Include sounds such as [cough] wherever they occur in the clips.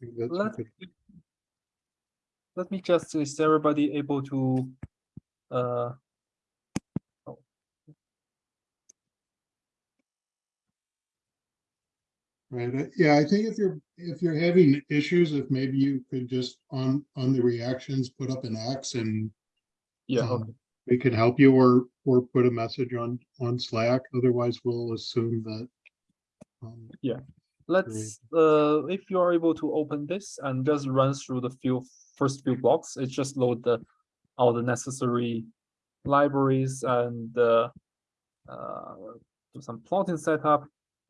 think that's a Let, let me just, is everybody able to, uh, Right, uh, yeah, I think if you're, if you're having issues, if maybe you could just on, on the reactions, put up an X and yeah, um, okay. we can help you or, or put a message on, on Slack, otherwise we'll assume that. um, Let's, uh, if you are able to open this and just run through the few, first few blocks, it just load the, all the necessary libraries and, uh, uh, do some plotting setup.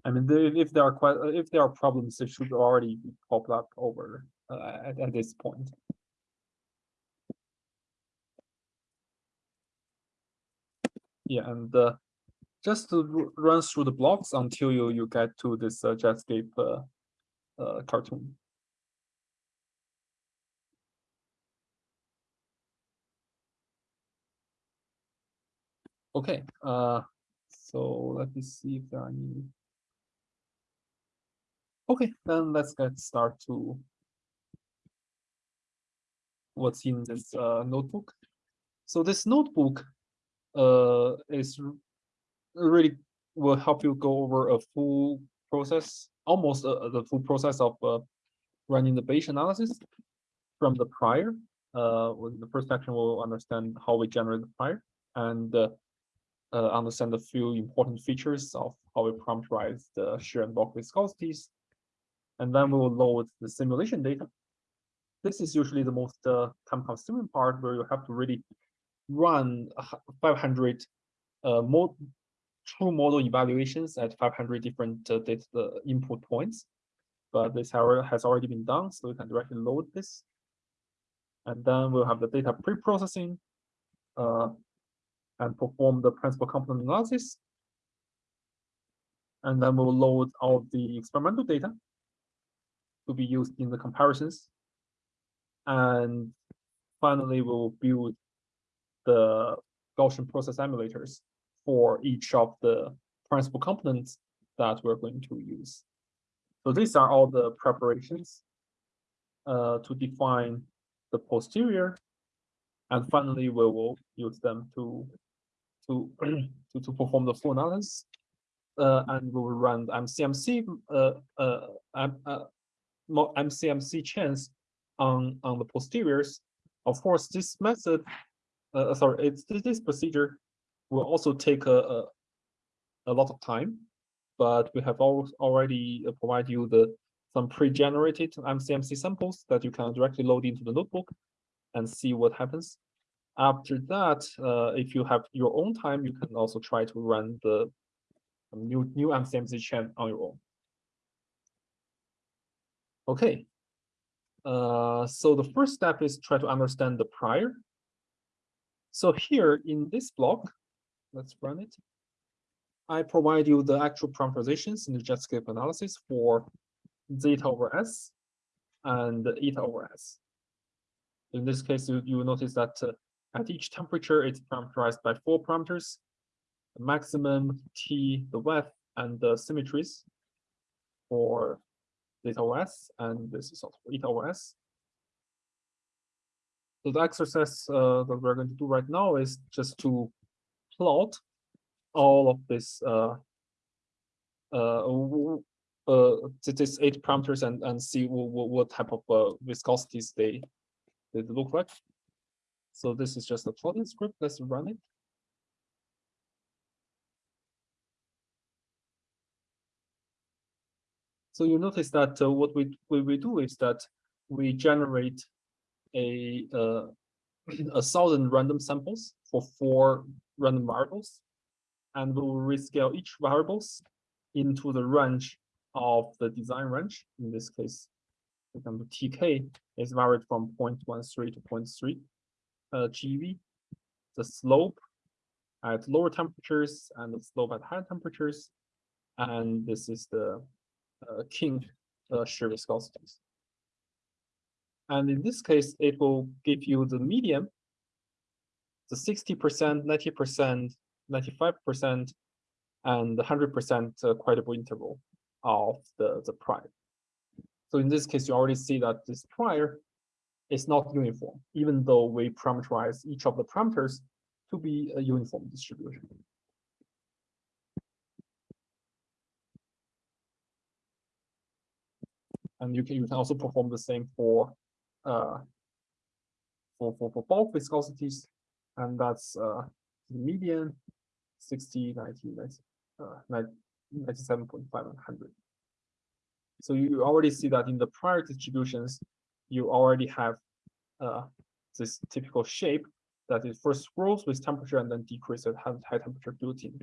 I mean, if there are quite, if there are problems, it should already pop up over, uh, at, at this point. Yeah, and, uh, just run through the blocks until you, you get to this, uh, Jetscape, uh, uh, cartoon. Okay, uh, so let me see if there are any. Okay, then let's get start to what's in this uh, notebook. So this notebook uh, is really will help you go over a full process, almost uh, the full process of uh, running the Bayesian analysis from the prior. Uh, the first section, we'll understand how we generate the prior and uh, uh, understand a few important features of how we parameterize the shear and bulk viscosities. And then we will load the simulation data. This is usually the most uh, time consuming part where you have to really run 500 uh, true model evaluations at 500 different uh, data uh, input points. But this however has already been done, so we can directly load this. And then we'll have the data pre-processing uh, and perform the principal component analysis. And then we'll load all the experimental data to be used in the comparisons. And finally, we'll build the Gaussian process emulators for each of the principal components that we're going to use. So these are all the preparations uh, to define the posterior. And finally, we will use them to to [clears throat] to, to perform the full analysis. Uh, and we will run the MCMC uh, uh, um, uh, MCMC chains on on the posteriors. Of course, this method, uh, sorry, it's this procedure will also take a, a a lot of time, but we have al- already uh, provide you the some pre-generated MCMC samples that you can directly load into the notebook and see what happens. After that, uh, if you have your own time, you can also try to run the new new MCMC chain on your own. Okay. Uh, so the first step is try to understand the prior. So here in this block, let's run it. I provide you the actual parameterizations in the Jetscape analysis for zeta over s and eta over s. In this case, you, you notice that uh, at each temperature, it's parameterized by four parameters, the maximum, T, the width, and the symmetries for zeta over s, and this is also eta over s. So the exercise uh, that we're going to do right now is just to plot all of this uh, uh, uh, th- this eight parameters and, and see what, what type of viscosities they, they look like. So this is just a plotting script. Let's run it. So you notice that uh, what we, we, we do is that we generate a, uh, [clears throat] a thousand random samples for four random variables. And we will rescale each variables into the range of the design range. In this case, for example, TK is varied from 0.13 to 0.3 uh, GeV. The slope at lower temperatures and the slope at higher temperatures. And this is the uh, kink uh, shear viscosities. And in this case, it will give you the median, the 60%, 90%, 95%, and 100% uh, credible interval of the, the prime. So in this case, you already see that this prior is not uniform, even though we parameterize each of the parameters to be a uniform distribution. And you can you can also perform the same for uh for for for bulk viscosities, and that's uh the median 60, 90, 90, uh, 97.5 and 100. So you already see that in the prior distributions, you already have uh, this typical shape that it first grows with temperature and then decreases at high- temperature built-in.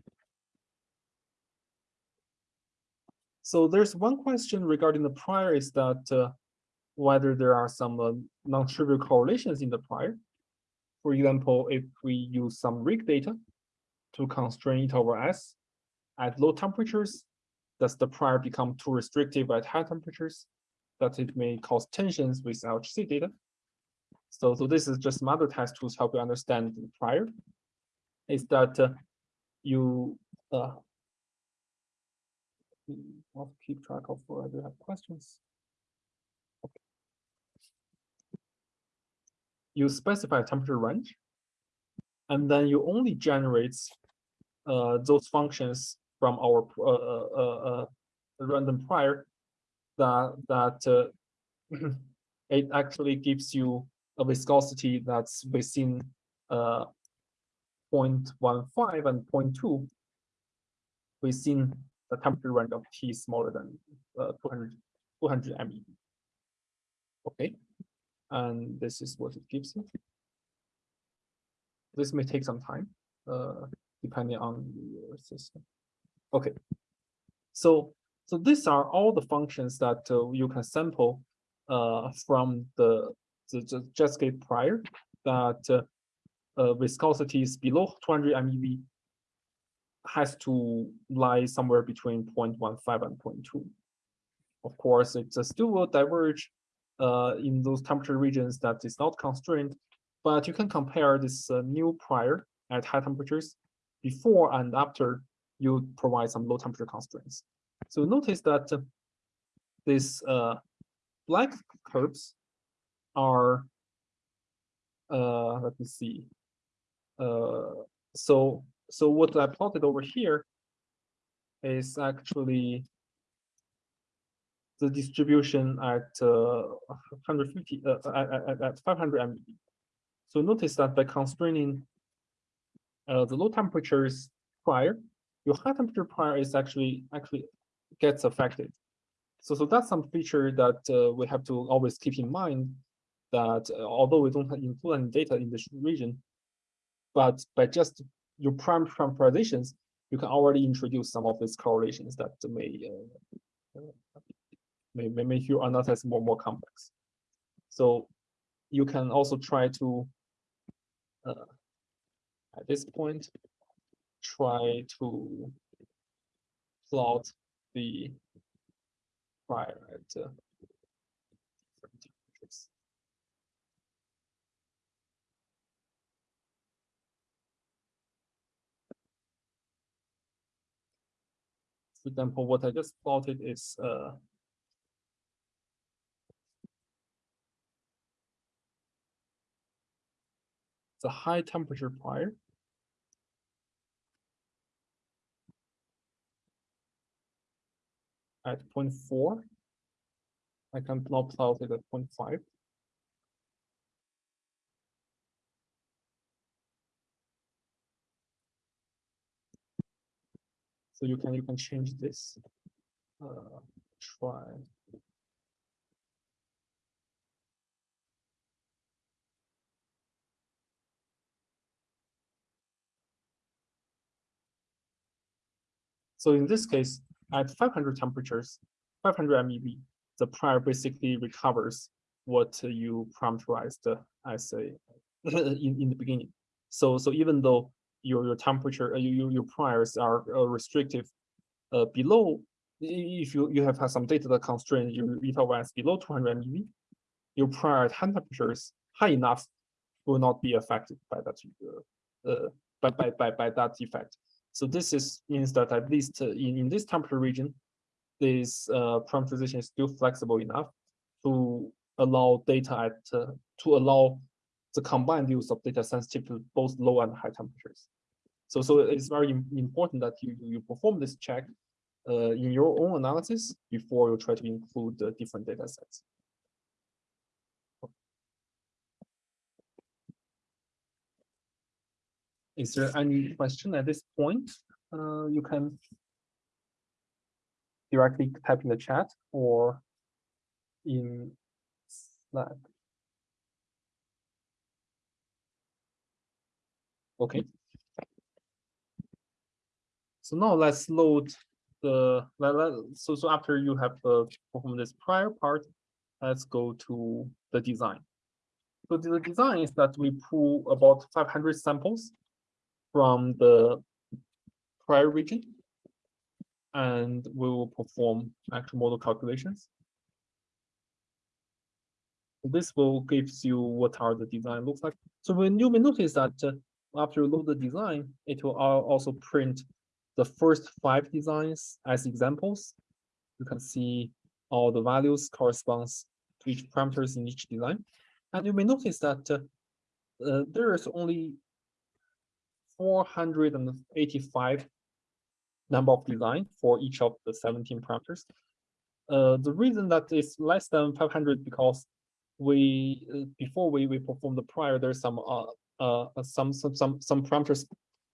So there's one question regarding the prior is that uh, whether there are some uh, non-trivial correlations in the prior. For example, if we use some RHIC data to constrain eta over S at low temperatures, does the prior become too restrictive at high temperatures? That it may cause tensions with LHC data. So, so this is just some other test tools help you understand the prior. Is that uh, you uh, I'll keep track of where I do have questions. You specify a temperature range, and then you only generate uh, those functions from our uh, uh, uh, uh, random prior that that uh, [clears throat] it actually gives you a viscosity that's within uh 0.15 and 0.2 within the temperature range of T smaller than uh, 200 200 MeV. Okay, and this is what it gives you. This may take some time, uh, depending on your system. Okay, so so these are all the functions that uh, you can sample uh, from the the, Jetscape prior that uh, uh, viscosity is below 200 MeV has to lie somewhere between 0.15 and 0.2. Of course, it still will diverge uh, in those temperature regions that is not constrained, but you can compare this uh, new prior at high temperatures before and after you provide some low temperature constraints. So notice that uh, these uh, black curves are, uh, let me see. Uh, so, so what I plotted over here is actually the distribution at uh, 150, uh, at, at, at 500 MeV. So notice that by constraining uh, the low temperatures prior, your high temperature prior is actually actually gets affected. So, so that's some feature that uh, we have to always keep in mind that uh, although we don't have include any data in this region, but by just your prime parameterizations, you can already introduce some of these correlations that may uh, may, may make your analysis more more complex. So you can also try to uh, at this point try to plot the prior at uh. For example, what I just plotted is uh, the high temperature prior. At 0.4. I can now plot it at 0.5. So you can you can change this. Uh, try. So in this case, at 500 temperatures, 500 MeV, the prior basically recovers what you parameterized as a [laughs] in, in the beginning. So so even though your your temperature, uh, your your priors are uh, restrictive uh, below, if you you have had some data that constrain your eta was below 200 MeV, your prior temperatures high enough will not be affected by that uh, uh, by, by by by that effect. So this is means that at least uh, in, in this temperature region, this uh, parameterization is still flexible enough to allow data at uh, to allow the combined use of data sensitive to both low and high temperatures. So so it's very important that you you perform this check uh, in your own analysis before you try to include the different data sets. Is there any question at this point? Uh, you can directly type in the chat or in Slack. Okay. So now let's load the, so, so after you have uh, performed this prior part, let's go to the design. So the design is that we pull about five hundred samples from the prior region. And we will perform actual model calculations. This will gives you what are the design looks like. So when you may notice that uh, after you load the design, it will also print the first five designs as examples. You can see all the values corresponds to each parameters in each design. And you may notice that uh, uh, there is only four hundred and eighty-five number of design for each of the seventeen parameters. Uh, the reason that is less than five hundred because we, uh, before we, we perform the prior, there's some, uh, uh, some, some, some, some parameters,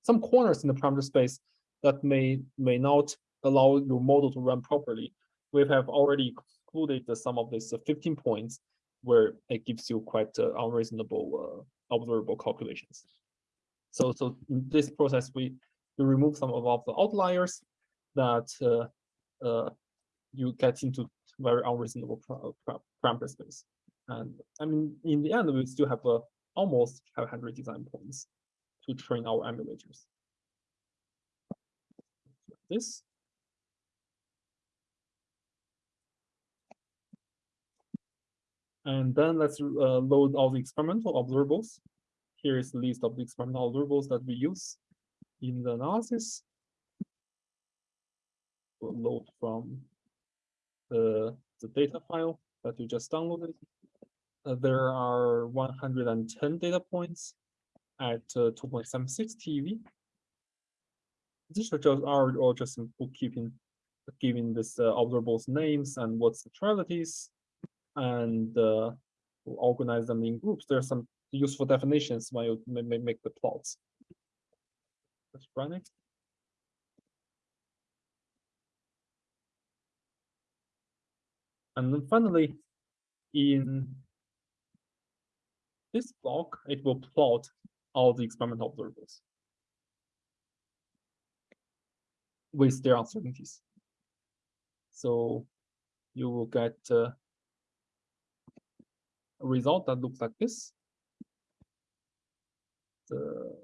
some corners in the parameter space that may, may not allow your model to run properly. We have already excluded some of these uh, fifteen points where it gives you quite uh, unreasonable, observable calculations. So, so in this process, we, we remove some of the outliers that uh, uh, you get into very unreasonable parameter space. And I mean, in the end, we still have uh, almost 500 design points to train our emulators. This. And then let's uh, load all the experimental observables. Here is the list of the experimental observables that we use in the analysis. We'll load from the, the data file that you just downloaded. Uh, there are one hundred and ten data points at uh, two point seven six TeV. These are or just in bookkeeping, giving this uh, observables names and what centralities, and uh, we'll organize them in groups. There are some useful definitions when you ma- ma- make the plots. Let's run it. And then finally, in this block, it will plot all the experimental observables with their uncertainties. So you will get a result that looks like this. The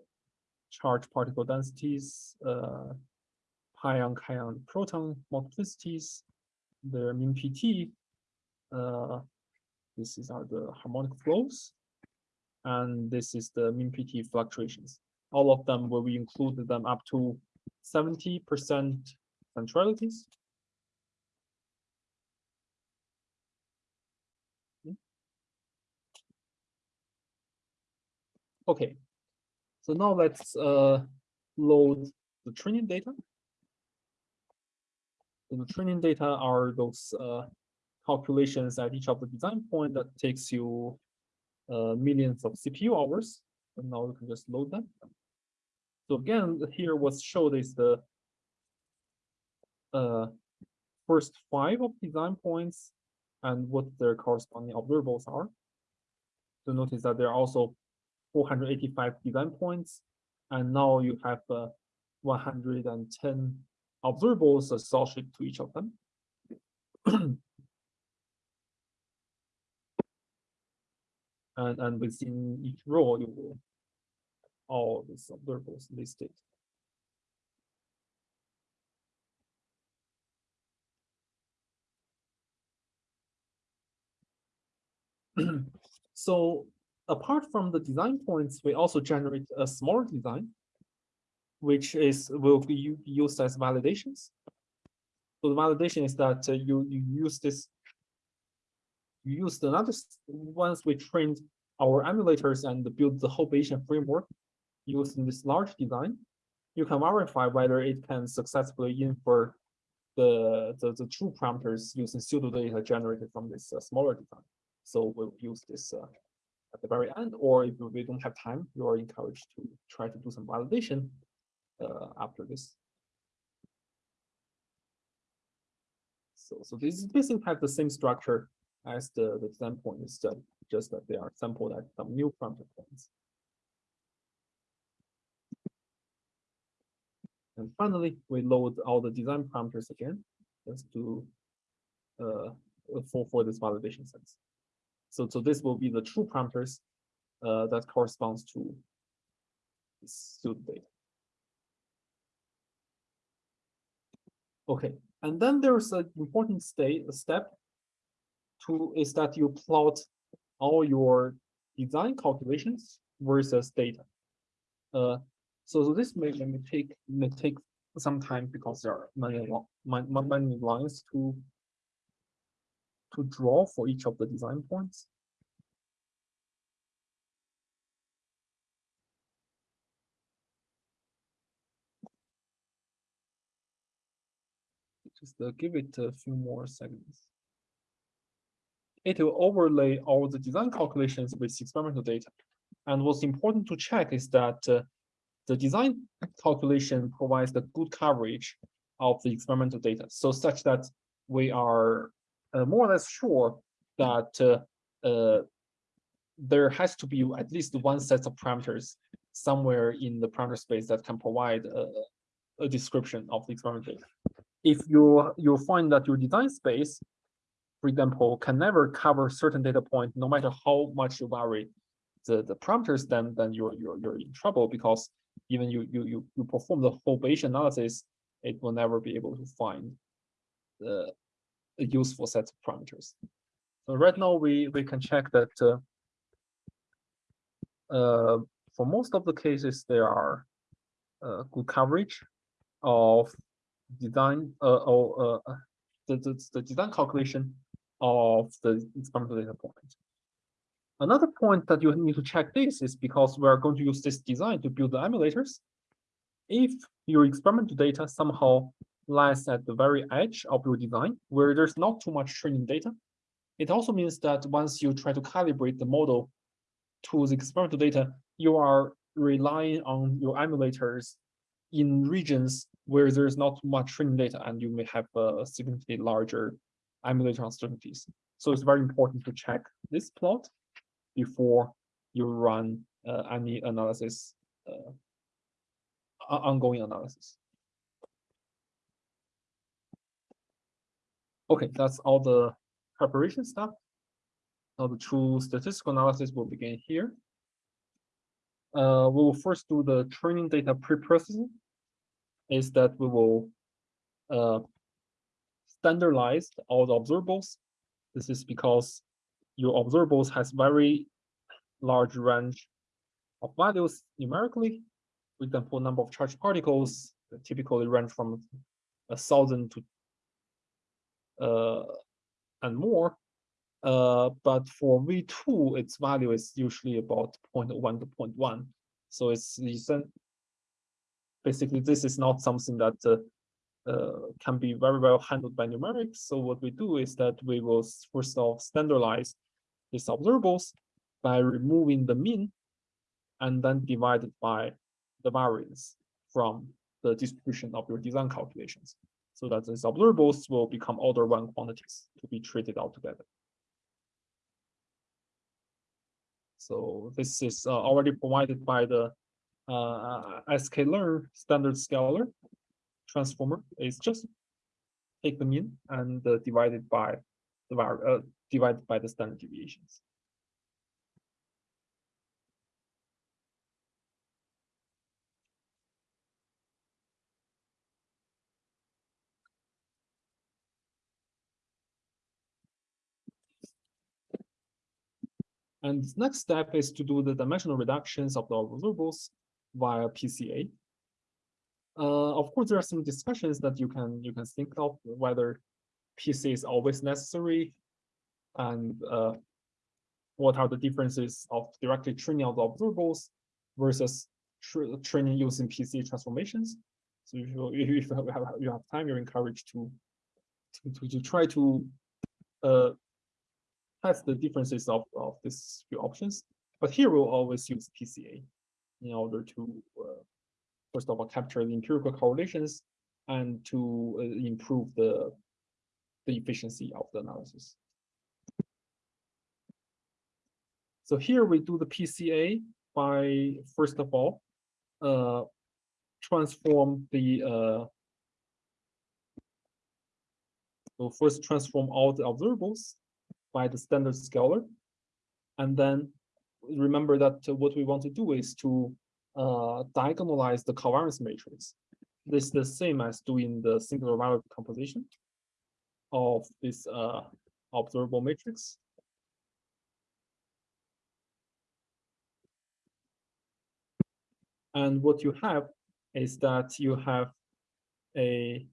charge particle densities, uh, pion, kaon, proton multiplicities, their mean PT. Uh, this is are the harmonic flows, and this is the mean PT fluctuations. All of them where we included them up to seventy percent centralities. Hmm. Okay, so now let's uh, load the training data. The training data are those uh, calculations at each of the design point that takes you uh, millions of CPU hours. And now you can just load them. So again, here what's showed is the uh, first five of design points and what their corresponding observables are. So notice that there are also 485 design points, and now you have uh, 110 observables associated to each of them. [clears throat] and and within each row, you will all these observables listed. [clears throat] So apart from the design points, we also generate a smaller design, which is will be used as validations. So the validation is that uh, you you use this. You use another once we trained our emulators and build the whole Bayesian framework using this large design, you can verify whether it can successfully infer the the, the true parameters using pseudo data generated from this uh, smaller design. So we'll use this uh, at the very end, or if we don't have time, you are encouraged to try to do some validation uh, after this. So, so this basically have the same structure as the, the design point instead, just that they are sampled at some new parameter points. And finally, we load all the design parameters again, just to uh, for, for this validation sense. So, so this will be the true parameters uh, that corresponds to pseudo data. Okay, and then there's an important state, step to is that you plot all your design calculations versus data. Uh, so, so this may, may take may take some time because there are many mon- many lines to to draw for each of the design points. Just uh, give it a few more seconds. It will overlay all the design calculations with experimental data. And what's important to check is that uh, the design calculation provides the good coverage of the experimental data. So such that we are more or less sure that uh, uh, there has to be at least one set of parameters somewhere in the parameter space that can provide a, a description of the experimental data. If you you find that your design space, for example, can never cover certain data point, no matter how much you vary the, the parameters, then then you're you're you're in trouble because even you you you you perform the whole Bayesian analysis, it will never be able to find the useful set of parameters. So right now we we can check that uh, uh, for most of the cases there are uh, good coverage of design uh, or uh, the, the the design calculation of the experimental data point. Another point that you need to check this is because we are going to use this design to build the emulators. If your experimental data somehow lies at the very edge of your design, where there's not too much training data, it also means that once you try to calibrate the model to the experimental data, you are relying on your emulators in regions where there's not much training data and you may have a significantly larger emulator uncertainties. So it's very important to check this plot before you run uh, any analysis, uh, ongoing analysis. Okay, that's all the preparation stuff. Now the true statistical analysis will begin here. Uh, we will first do the training data pre-processing. Is that we will uh, standardize all the observables. This is because your observables has very large range of values numerically. For example, number of charged particles typically range from a thousand to and more. Uh, but for V2, its value is usually about 0.1 to 0.1. So it's basically this is not something that uh, uh, can be very well handled by numerics. So what we do is that we will first off standardize these observables by removing the mean and then divide it by the variance from the distribution of your design calculations. So that these observables will become order one quantities to be treated altogether. So this is uh, already provided by the uh, sklearn standard scaler transformer. It's just take the mean and uh, divide it by the var uh, divided by the standard deviations. And next step is to do the dimensional reductions of the observables via PCA. Uh, of course, there are some discussions that you can you can think of whether PCA is always necessary, and uh, what are the differences of directly training out the observables versus tra- training using PCA transformations. So if you if you have, have- you have time, you're encouraged to to, to, to try to uh, test the differences of, of these few options. But here we'll always use PCA in order to uh, first of all capture the empirical correlations and to uh, improve the the efficiency of the analysis. So here we do the PCA by first of all uh, transform the uh, so first transform all the observables by the standard scaler. And then remember that what we want to do is to uh, diagonalize the covariance matrix. This is the same as doing the singular value composition of this uh, observable matrix. And what you have is that you have a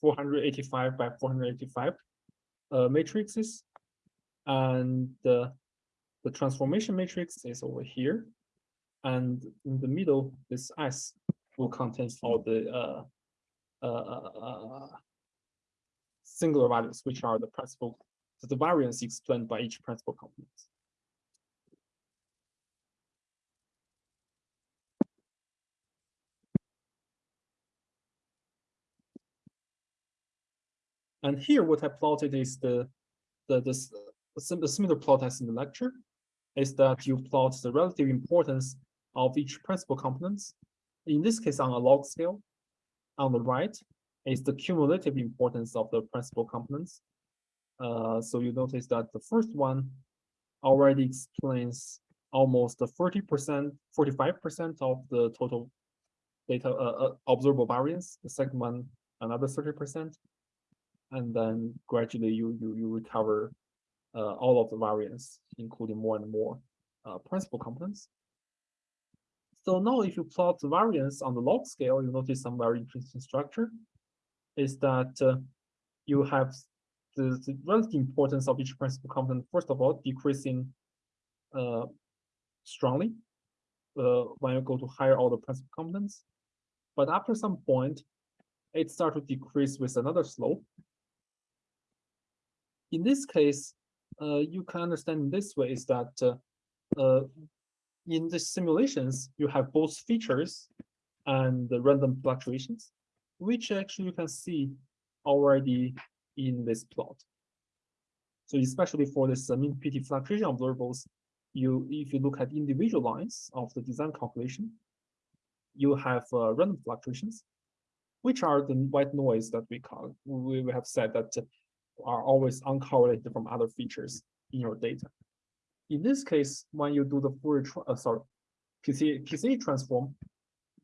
485 by 485 uh, matrices. And the, the transformation matrix is over here. And in the middle, this S will contain all the uh, uh, uh, singular values, which are the principal, the variance explained by each principal component. And here, what I plotted is the the the, the similar plot as in the lecture, is that you plot the relative importance of each principal components. In this case, on a log scale. On the right is the cumulative importance of the principal components. Uh, so you notice that the first one already explains almost the thirty percent, forty-five percent of the total data uh, uh, observable variance. The second one, another thirty percent and then gradually you you you recover all of the variance, including more and more uh, principal components. So now, if you plot the variance on the log scale, you notice some very interesting structure. Is that uh, you have the, the relative importance of each principal component, first of all, decreasing uh, strongly uh, when you go to higher order principal components. But after some point, it starts to decrease with another slope in this case, uh, you can understand this way is that uh, uh, in the simulations, you have both features and the random fluctuations, which actually you can see already in this plot. So especially for this uh, mean PT fluctuation observables, you if you look at individual lines of the design calculation, you have uh, random fluctuations, which are the white noise that we call. We, we have said that uh, are always uncorrelated from other features in your data. In this case, when you do the Fourier, uh, sorry, PCA, PCA transform,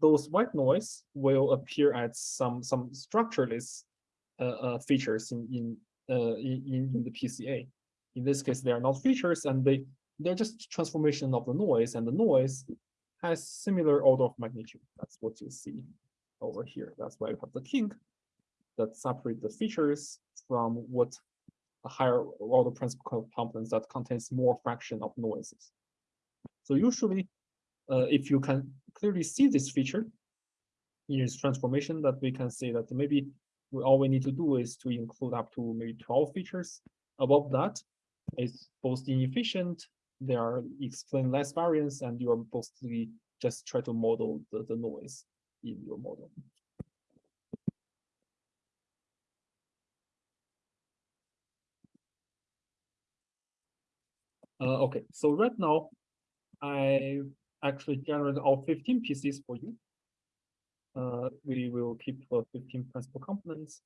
those white noise will appear as some some structureless uh, uh, features in in, uh, in in the PCA. In this case, they are not features, and they they're just transformation of the noise, and the noise has similar order of magnitude. That's what you see over here. That's why you have the kink that separate the features from what a higher order principal components that contains more fraction of noises. So usually, uh, if you can clearly see this feature in its transformation, that we can say that maybe all we need to do is to include up to maybe 12 features. Above that, it's both inefficient, they are explain less variance, and you are mostly just try to model the, the noise in your model. Uh, okay, so right now, I actually generated all fifteen PCs for you. Uh, we will keep uh, fifteen principal components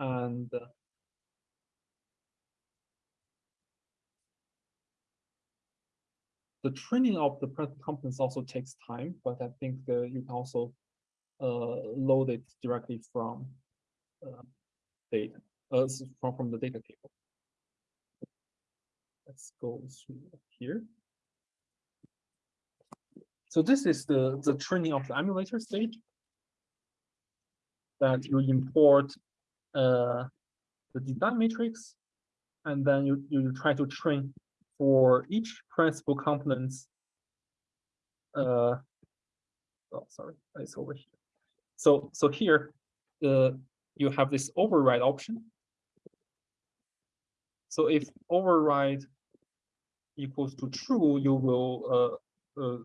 and uh, the training of the principal components also takes time, but I think you can also uh, load it directly from uh, data, from, from the data table. Let's go through here. So this is the, the training of the emulator stage. that you import uh, the design matrix, and then you, you try to train for each principal components. Uh, oh, sorry, it's over here. So, so here, uh, you have this override option. So if override equals to true, you will uh, uh,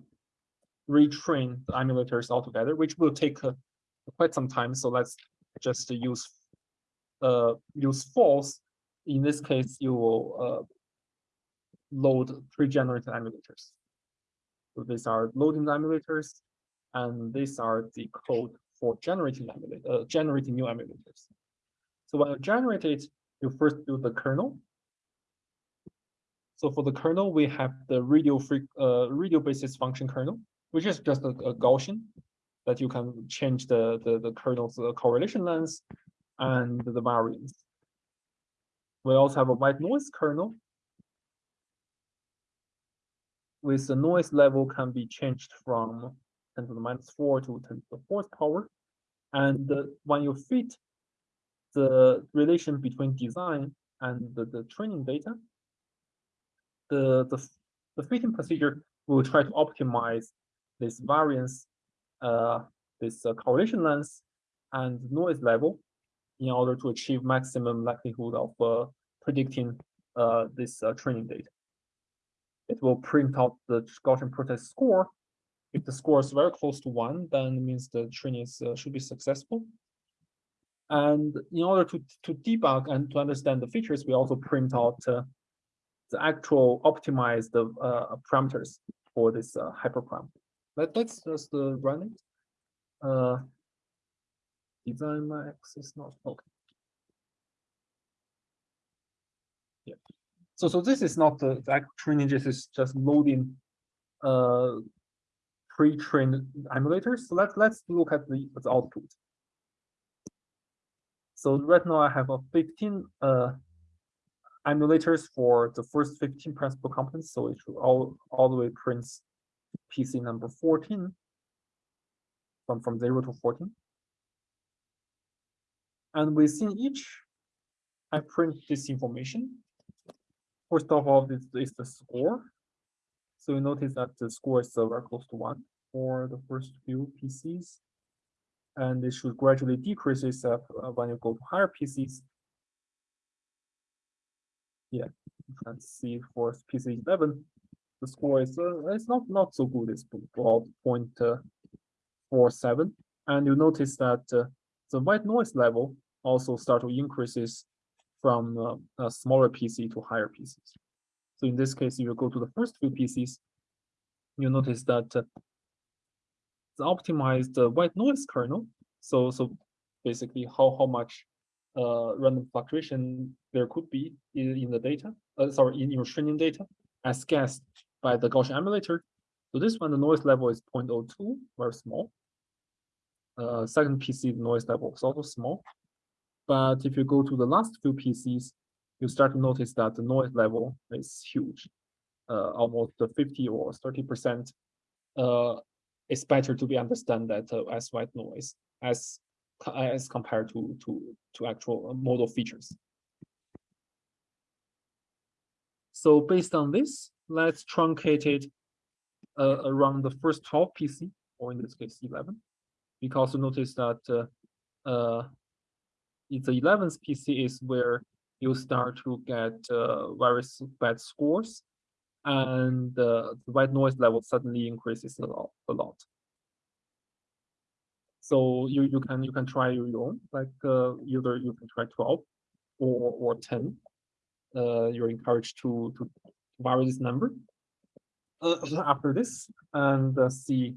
retrain the emulators altogether, which will take uh, quite some time. So let's just use uh, use false. In this case, you will uh, load pre-generated emulators. So these are loading the emulators, and these are the code for generating emulator, uh, generating new emulators. So when you generate it, you first do the kernel. So for the kernel, we have the radio free, uh, radial basis function kernel, which is just a, a Gaussian that you can change the, the, the kernel's correlation length and the variance. We also have a white noise kernel. With the noise level can be changed from 10 to the minus 4 to 10 to the fourth power. And uh, when you fit the relation between design and the, the training data, the, the, the fitting procedure will try to optimize this variance, uh, this uh, correlation length, and noise level in order to achieve maximum likelihood of uh, predicting uh, this uh, training data. It will print out the Gaussian process score. If the score is very close to one, then it means the training is, uh, should be successful. And in order to, to debug and to understand the features, we also print out the actual optimized uh, parameters for this uh, hyperparameter. Let, let's just uh, run it. Uh, design max is not okay. Yeah. So so this is not the, the actual training. This is just loading uh pre-trained emulators. So let's let's look at the, the output. So right now I have a 15 uh emulators for the first 15 principal components. So it should all all the way prints PC number 14 from from 0 to 14. And within each, I print this information. First of all, this is the score. So you notice that the score is very close to one for the first few PCs. And it should gradually decrease itself uh, when you go to higher PCs. Yeah, let's see for PC 11, the score is uh, it's not not so good. It's about 0.47, and you notice that uh, the white noise level also start to increases from uh, a smaller PC to higher PCs. So in this case, if you go to the first few PCs, you notice that uh, the optimized uh, white noise kernel. So so basically how how much uh, random fluctuation there could be in, in the data, uh, sorry, in your training data, as guessed by the Gaussian emulator. So this one, the noise level is 0.02, very small. Uh, second PC, the noise level is also small. But if you go to the last few PCs, you start to notice that the noise level is huge, uh, almost 50 or 30%. Uh, it's better to be understand that uh, as white noise as as compared to to to actual model features. So based on this, let's truncate it uh, around the first 12 PC, or in this case 11, because you notice that uh, uh, the 11th PC is where you start to get uh, very bad scores and uh, the white noise level suddenly increases a lot. A lot. So you, you can you can try your own, like uh, either you can try 12 or, or 10. Uh, you're encouraged to, to vary this number uh, after this and uh, see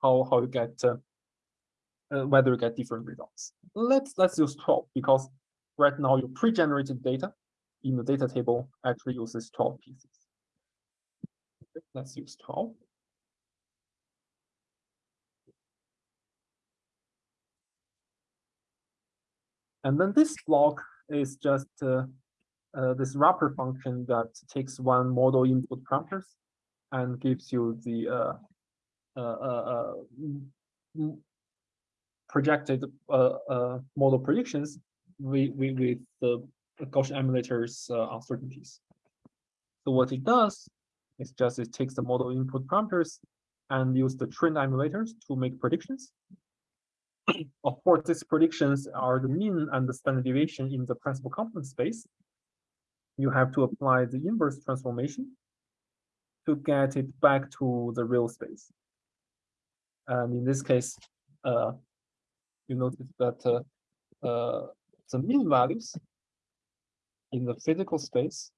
how, how you get uh, whether you get different results. Let's let's use 12 because right now your pre-generated data in the data table actually uses 12 PCs. Okay, let's use 12. And then this block is just uh, uh, this wrapper function that takes one model input parameters and gives you the uh, uh, uh, projected model predictions with, with, the Gaussian emulator's uncertainties. So what it does is just it takes the model input parameters and use the trained emulators to make predictions. Of course, these predictions are the mean and the standard deviation in the principal component space. You have to apply the inverse transformation to get it back to the real space. And in this case, uh, you notice that uh, uh, the mean values in the physical space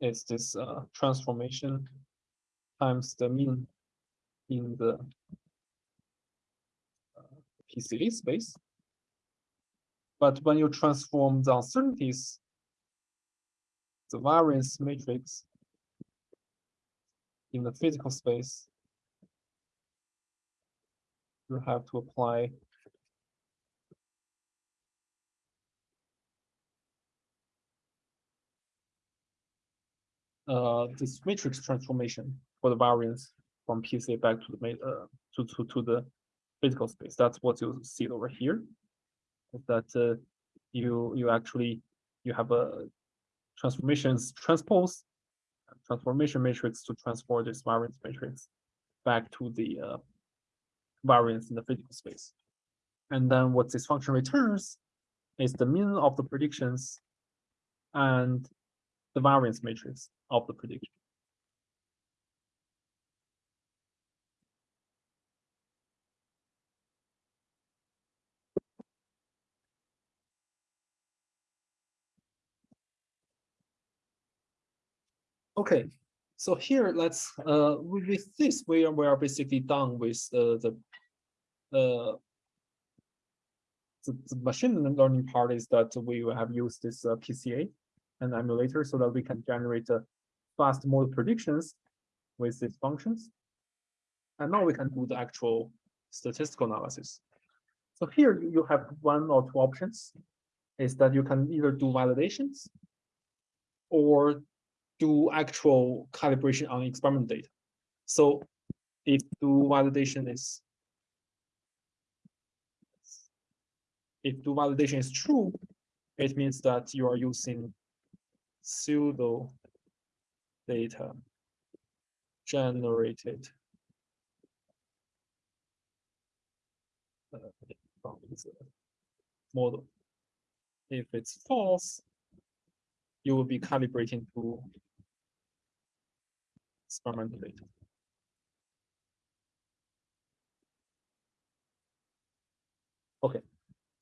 is this uh, transformation times the mean in the PCA space. But when you transform the uncertainties, the variance matrix in the physical space, you have to apply uh, this matrix transformation for the variance from PCA back to the uh, to, to, to the physical space. That's what you see over here. Is that uh, you you actually you have a transformations transpose transformation matrix to transform this variance matrix back to the uh, variance in the physical space. And then what this function returns is the mean of the predictions and the variance matrix of the prediction. Okay, so here let's uh with, this we are we are basically done with uh, the uh the, the machine learning part is that we have used this uh, PCA and emulator so that we can generate uh, fast model predictions with these functions. And now we can do the actual statistical analysis. So here you have one or two options is that you can either do validations or do actual calibration on experiment data. So if do validation is if do validation is true, it means that you are using pseudo data generated from uh, model. If it's false, you will be calibrating to experimental data. Okay,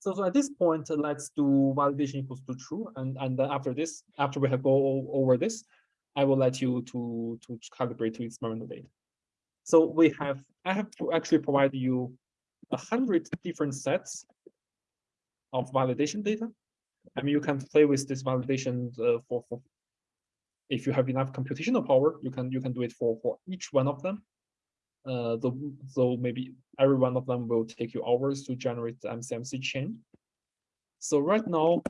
so, so at this point, uh, let's do validation equals to true, and and then after this, after we have go over this, I will let you to to calibrate to experimental data. So we have I have to actually provide you a hundred different sets of validation data. I mean, you can play with this validation uh, for for if you have enough computational power, you can you can do it for for each one of them. Uh, the, so maybe every one of them will take you hours to generate the MCMC chain. So right now,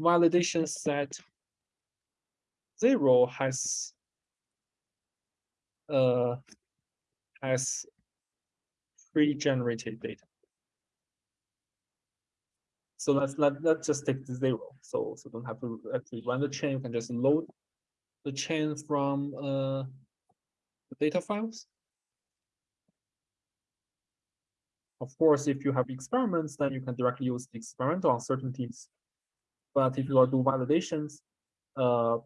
validation set zero has uh, has pre-generated data. So let's let let's just take the zero. So so don't have to actually run the chain. You can just load the chain from uh, data files. Of course, if you have experiments, then you can directly use the experimental uncertainties. But if you are doing validations, uh,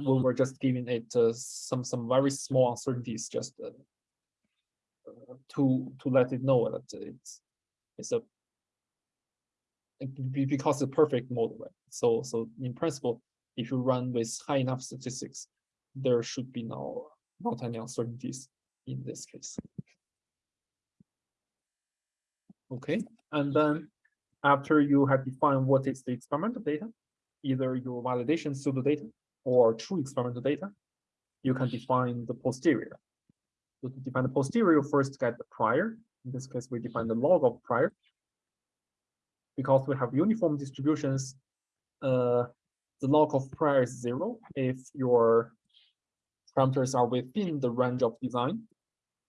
we're just giving it uh, some some very small uncertainties, just uh, to to let it know that it's it's a because it's a perfect model, right? So so in principle, if you run with high enough statistics, there should be no not any uncertainties in this case. Okay, and then after you have defined what is the experimental data, either your validation pseudo data or true experimental data, you can define the posterior. So to define the posterior, first get the prior. In this case, we define the log of prior. Because we have uniform distributions, uh, the log of prior is zero if your parameters are within the range of design.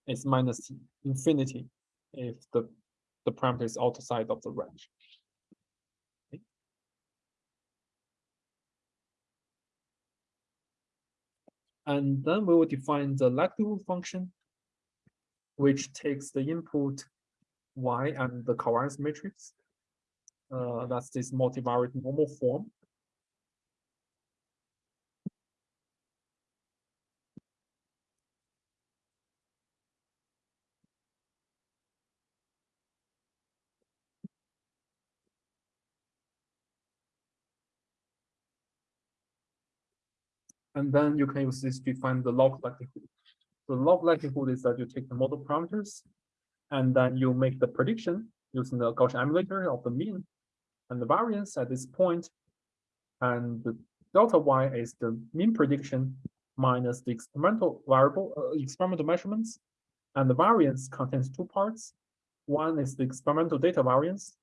It's minus infinity if the, the parameter is outside of the range. And then we will define the likelihood function, which takes the input y and the covariance matrix. Uh, that's this multivariate normal form. And then you can use this to find the log likelihood. The log likelihood is that you take the model parameters and then you make the prediction using the Gaussian emulator of the mean and the variance at this point. And the delta y is the mean prediction minus the experimental variable, uh, experimental measurements. And the variance contains two parts. One is the experimental data variance,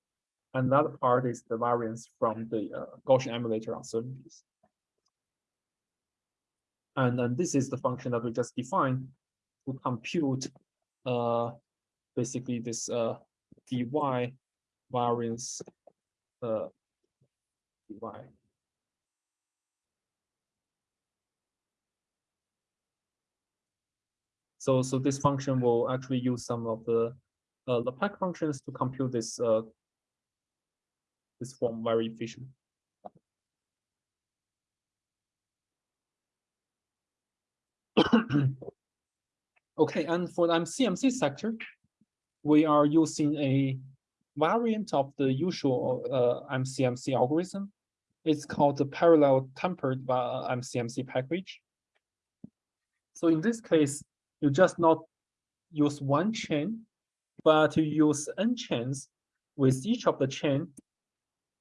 and another part is the variance from the uh, Gaussian emulator uncertainties. And then this is the function that we just defined to compute uh, basically this uh, dy variance uh, dy. So, so this function will actually use some of the uh, LAPACK functions to compute this uh, this form very efficient. [clears throat] Okay, and for the MCMC sector, we are using a variant of the usual uh, MCMC algorithm. It's called the parallel tempered uh, MCMC package. So in this case, you just not use one chain, but you use n chains with each of the chain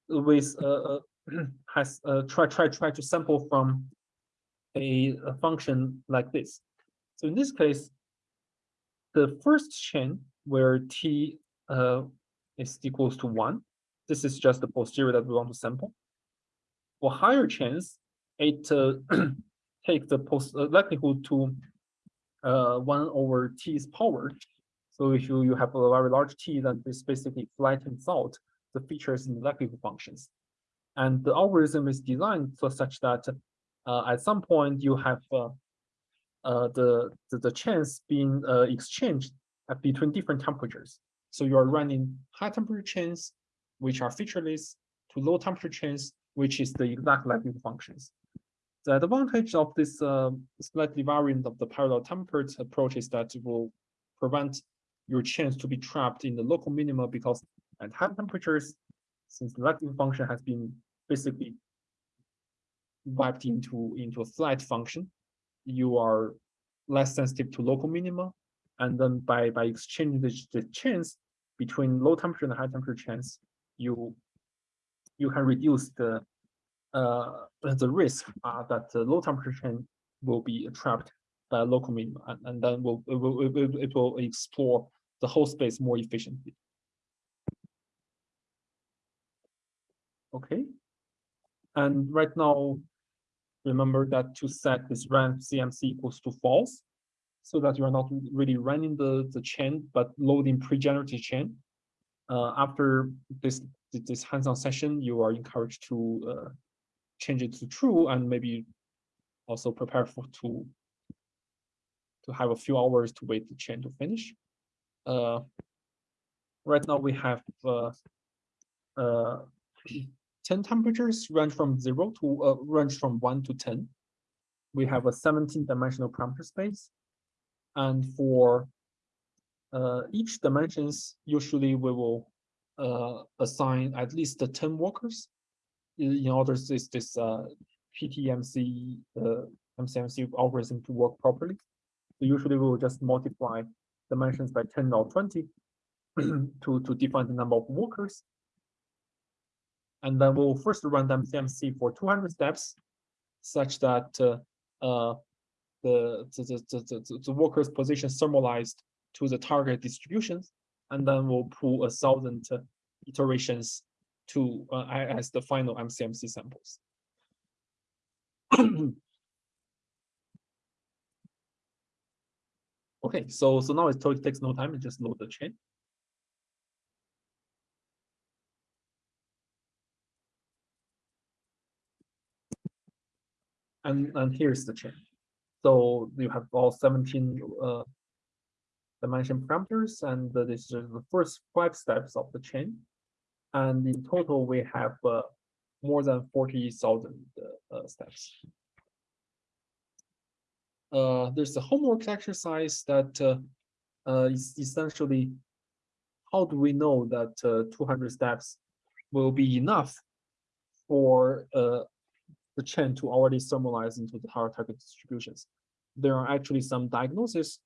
with uh, [clears throat] has uh, try try try to sample from a, a function like this. So in this case, the first chain where t uh, is equals to one, this is just the posterior that we want to sample. For higher chains, it uh, [clears throat] take the post uh, likelihood to uh, one over t's power. So if you, you have a very large t, then this basically flattens out the features in the likelihood functions. And the algorithm is designed so such that at some point you have uh, uh, the, the, the chance being uh, exchanged between different temperatures. So you are running high temperature chains, which are featureless, to low temperature chains, which is the exact likelihood functions. The advantage of this uh, slightly variant of the parallel tempered approach is that it will prevent your chance to be trapped in the local minima because at high temperatures, since the likelihood function has been basically wiped into, into a flat function, you are less sensitive to local minima. And then by, by exchanging the, the chance between low temperature and high temperature chance, you you can reduce the uh, the risk uh, that the low temperature chain will be trapped by local minima, and, and then will it, will it, will it will explore the whole space more efficiently. Okay, and right now remember that to set this run MCMC equals to false, so that you are not really running the, the chain, but loading pre-generated chain. Uh, after this this hands-on session, you are encouraged to uh, change it to true and maybe also prepare for to to have a few hours to wait the chain to finish. Uh, right now we have uh, uh, 10 temperatures range from zero to uh, range from one to 10. We have a 17 dimensional parameter space. And for uh, each dimensions, usually we will uh, assign at least 10 workers in order for this, this uh, PTMC, uh, MCMC algorithm to work properly. So usually we will just multiply dimensions by 10 or 20 [clears throat] to, to define the number of workers. And then we'll first run them CMC for 200 steps, such that uh, uh, the, the, the, the, the worker's position thermalized to the target distributions. And then we'll pull a thousand iterations to uh, as the final MCMC samples. [clears throat] okay, so so now it takes no time, it just load the chain. And, and here's the chain. So you have all 17 uh, dimension parameters, and uh, this is the first five steps of the chain. And in total, we have uh, more than 40,000 uh, uh, steps. Uh, there's a homework exercise that uh, uh, is essentially how do we know that uh, 200 steps will be enough for uh, the chain to already summarize into the target distributions. There are actually some diagnoses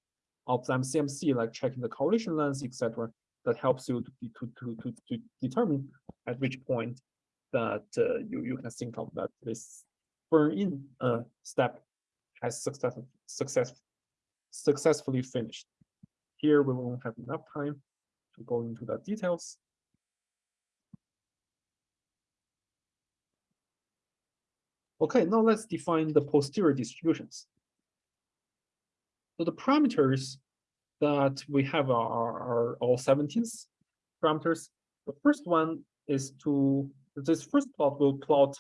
of the MCMC, like checking the correlation length, etc., that helps you to, to, to, to, to determine at which point that uh, you, you can think of that this burn-in uh, step has success, success, successfully finished. Here we won't have enough time to go into the details. Okay, now let's define the posterior distributions. So the parameters that we have are, are all 17th parameters. The first one is to, this first plot will plot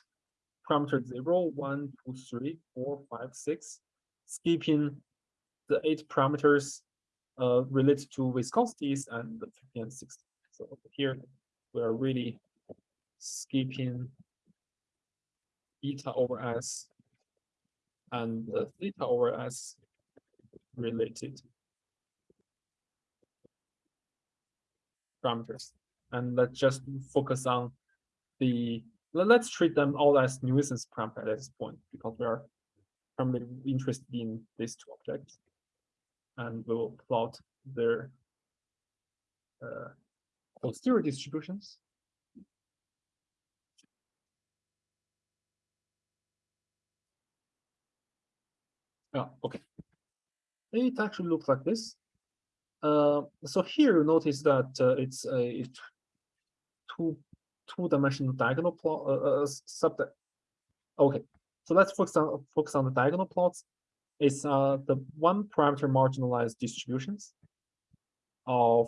parameter 0, 1, 2, 3, 4, 5, 6, skipping the eight parameters uh, related to viscosities and the 50 and 60. So here we are really skipping eta over s and the zeta over s related parameters. And let's just focus on the, let's treat them all as nuisance parameters at this point because we are primarily interested in these two objects. And we will plot their uh, posterior distributions. Oh, okay. It actually looks like this. Uh, so here you notice that uh, it's a two two dimensional diagonal plot uh, uh, sub. Okay, so let's focus on focus on the diagonal plots. It's uh, the one parameter marginalized distributions of.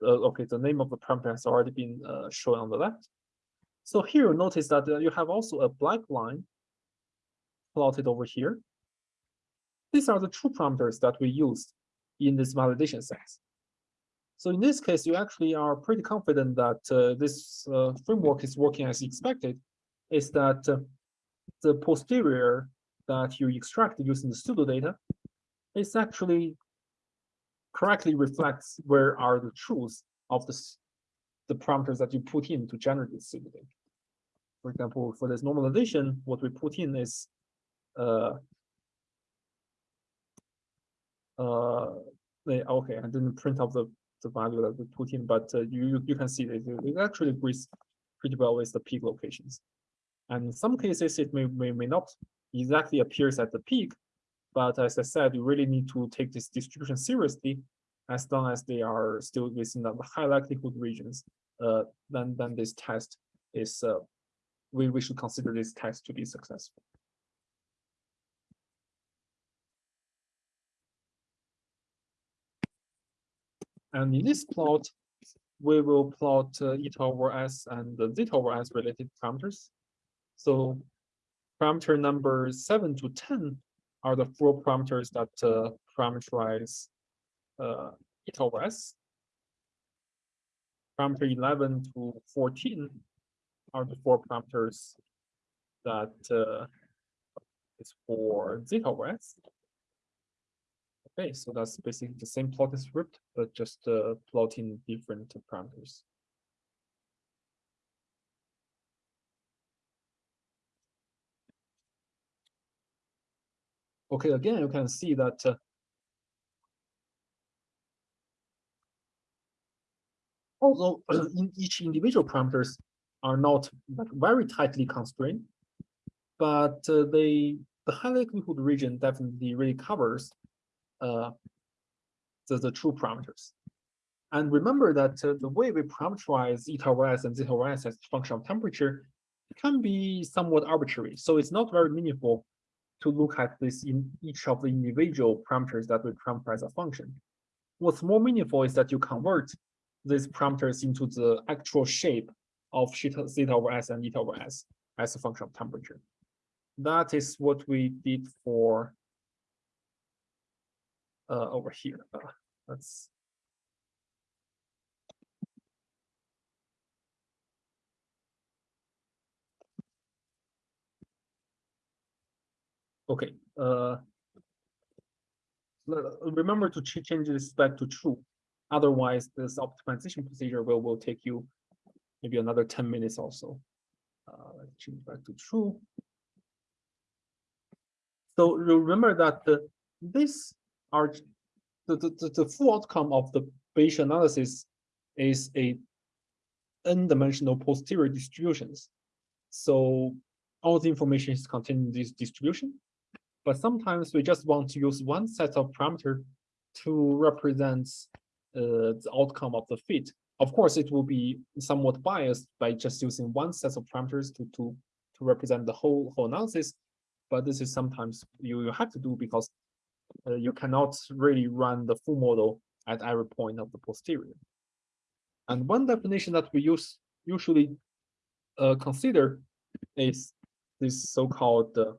Uh, okay, the name of the parameter has already been shown on the left. So here you notice that you have also a black line plotted over here. These are the true parameters that we used in this validation sense. So in this case, you actually are pretty confident that uh, this uh, framework is working as expected, is that uh, the posterior that you extract using the pseudo data is actually correctly reflects where are the truths of this, the parameters that you put in to generate this pseudo data. For example, for this normalization, what we put in is uh, uh, okay, I didn't print out the, the value that we put in, but uh, you, you can see that it actually agrees pretty well with the peak locations. And in some cases, it may, may, may not exactly appears at the peak, but as I said, you really need to take this distribution seriously as long as they are still within the high likelihood regions, uh, then, then this test is, uh, we, we should consider this test to be successful. And in this plot, we will plot uh, eta over s and the zeta over s related parameters. So parameter number 7 to 10 are the four parameters that uh, parameterize uh, eta over s. Parameter 11 to 14 are the four parameters that uh, is for zeta over s. Okay, so that's basically the same plotting script, but just uh, plotting different parameters. Okay, again, you can see that uh, although [clears throat] in each individual parameters are not very tightly constrained, but uh, they the high likelihood region definitely really covers uh, the, the true parameters. And remember that uh, the way we parameterize eta over s and zeta over s as a function of temperature can be somewhat arbitrary. So it's not very meaningful to look at this in each of the individual parameters that we parameterize a function. What's more meaningful is that you convert these parameters into the actual shape of zeta over s and eta over s as a function of temperature. that is what we did for uh, over here. Uh, let's Okay, uh, remember to ch- change this back to true. Otherwise, this optimization procedure will, will take you maybe another ten minutes or so. Uh, let's change back to true. So remember that the, this are the, the, the, full outcome of the Bayesian analysis is a n-dimensional posterior distributions. So all the information is contained in this distribution. But sometimes we just want to use one set of parameter to represent uh, the outcome of the fit. Of course, it will be somewhat biased by just using one set of parameters to to to represent the whole whole analysis. But this is sometimes you, you have to do because uh, you cannot really run the full model at every point of the posterior. And one definition that we use usually uh, consider is this so-called uh,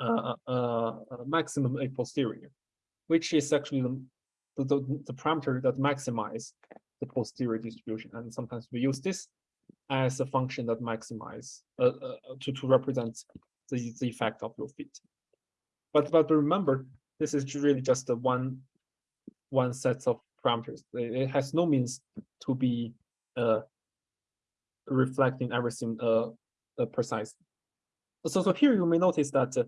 uh, uh, uh, maximum a posterior, which is actually the, the, the, parameter that maximize the posterior distribution. And sometimes we use this as a function that maximize uh, uh, to, to represent the, the effect of your fit. But but remember, this is really just a one one set of parameters. It, has no means to be uh, reflecting everything uh, uh, precise. So so here you may notice that uh,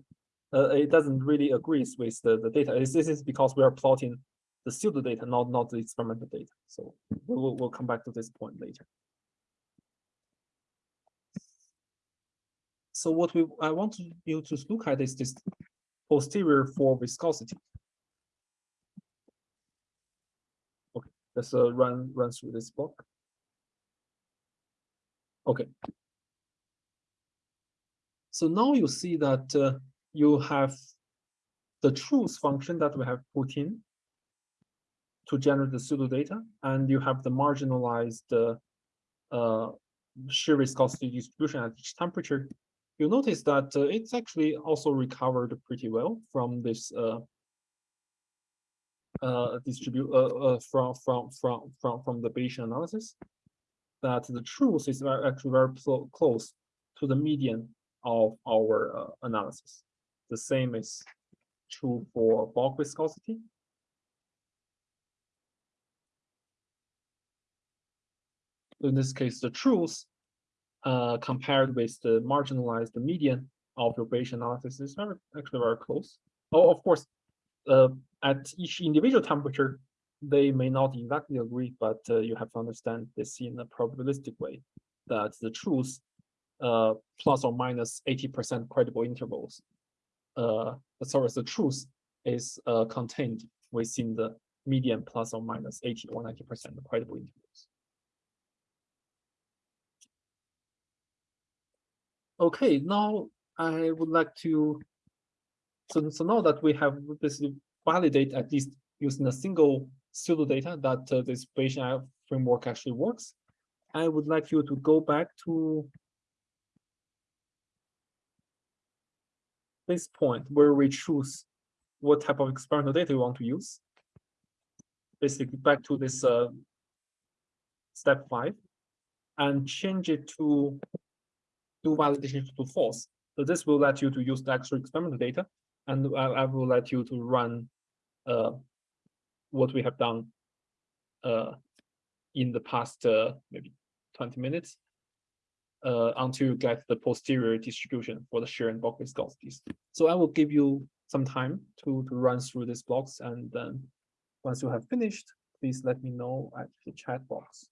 uh, it doesn't really agree with the, the data. This this is because we are plotting the pseudo data, not not the experimental data. So we'll we'll come back to this point later. So what we I want you to look at is this posterior for viscosity. Okay, let's uh, run run through this block. Okay. So now you see that uh, you have the truth function that we have put in to generate the pseudo data, and you have the marginalized uh, uh, shear viscosity distribution at each temperature you'll notice that uh, it's actually also recovered pretty well from this uh, uh, distribute uh, uh, from from from from from the Bayesian analysis. That the truth is very, actually very close to the median of our uh, analysis. The same is true for bulk viscosity. In this case, the truth uh, compared with the marginalized median of your Bayesian analysis is very, actually very close. Oh, of course, uh, at each individual temperature, they may not exactly agree, but uh, you have to understand this in a probabilistic way, that the truth uh, plus or minus 80% credible intervals, uh, sorry, the truth is uh, contained within the median plus or minus 80 or 90% credible intervals. Okay, now I would like to, so, so now that we have basically validate at least using a single pseudo data that uh, this Bayesian framework actually works, I would like you to go back to this point where we choose what type of experimental data we want to use. Basically back to this uh, step five and change it to validation to false. So this will let you to use the actual experimental data, and I, I will let you to run uh, what we have done uh, in the past uh, maybe 20 minutes uh, until you get the posterior distribution for the shear and bulk viscosities. So I will give you some time to, to run through these blocks, and then once you have finished, please let me know at the chat box.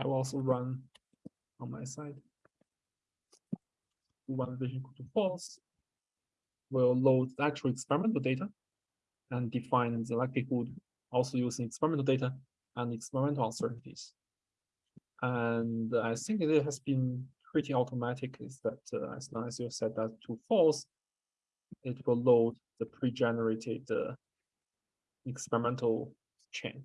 I will also run on my side. One vision equal to false. We'll load the actual experimental data and define the likelihood also using experimental data and experimental uncertainties. And I think it has been pretty automatic is that uh, as long as you set that to false, it will load the pre-generated uh, experimental chain.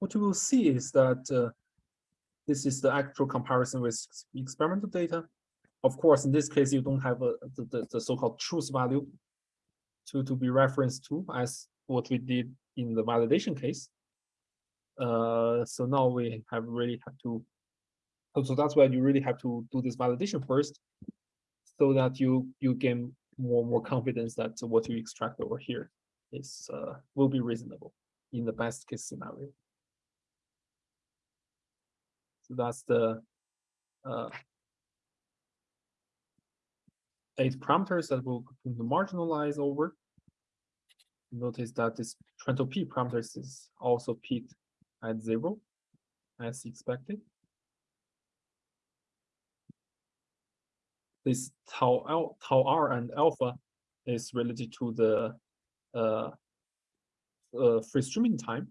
What you will see is that uh, this is the actual comparison with experimental data. Of course, in this case, you don't have a, the, the, the so-called truth value to, to be referenced to as what we did in the validation case. Uh, so now we have really have to, so that's why you really have to do this validation first, so that you you gain more more confidence that what you extract over here is uh, will be reasonable in the best case scenario. That's the uh, eight parameters that we'll marginalize over. Notice that this Trento P parameters is also peaked at zero as expected. This tau, L, tau R and alpha is related to the uh, uh, free streaming time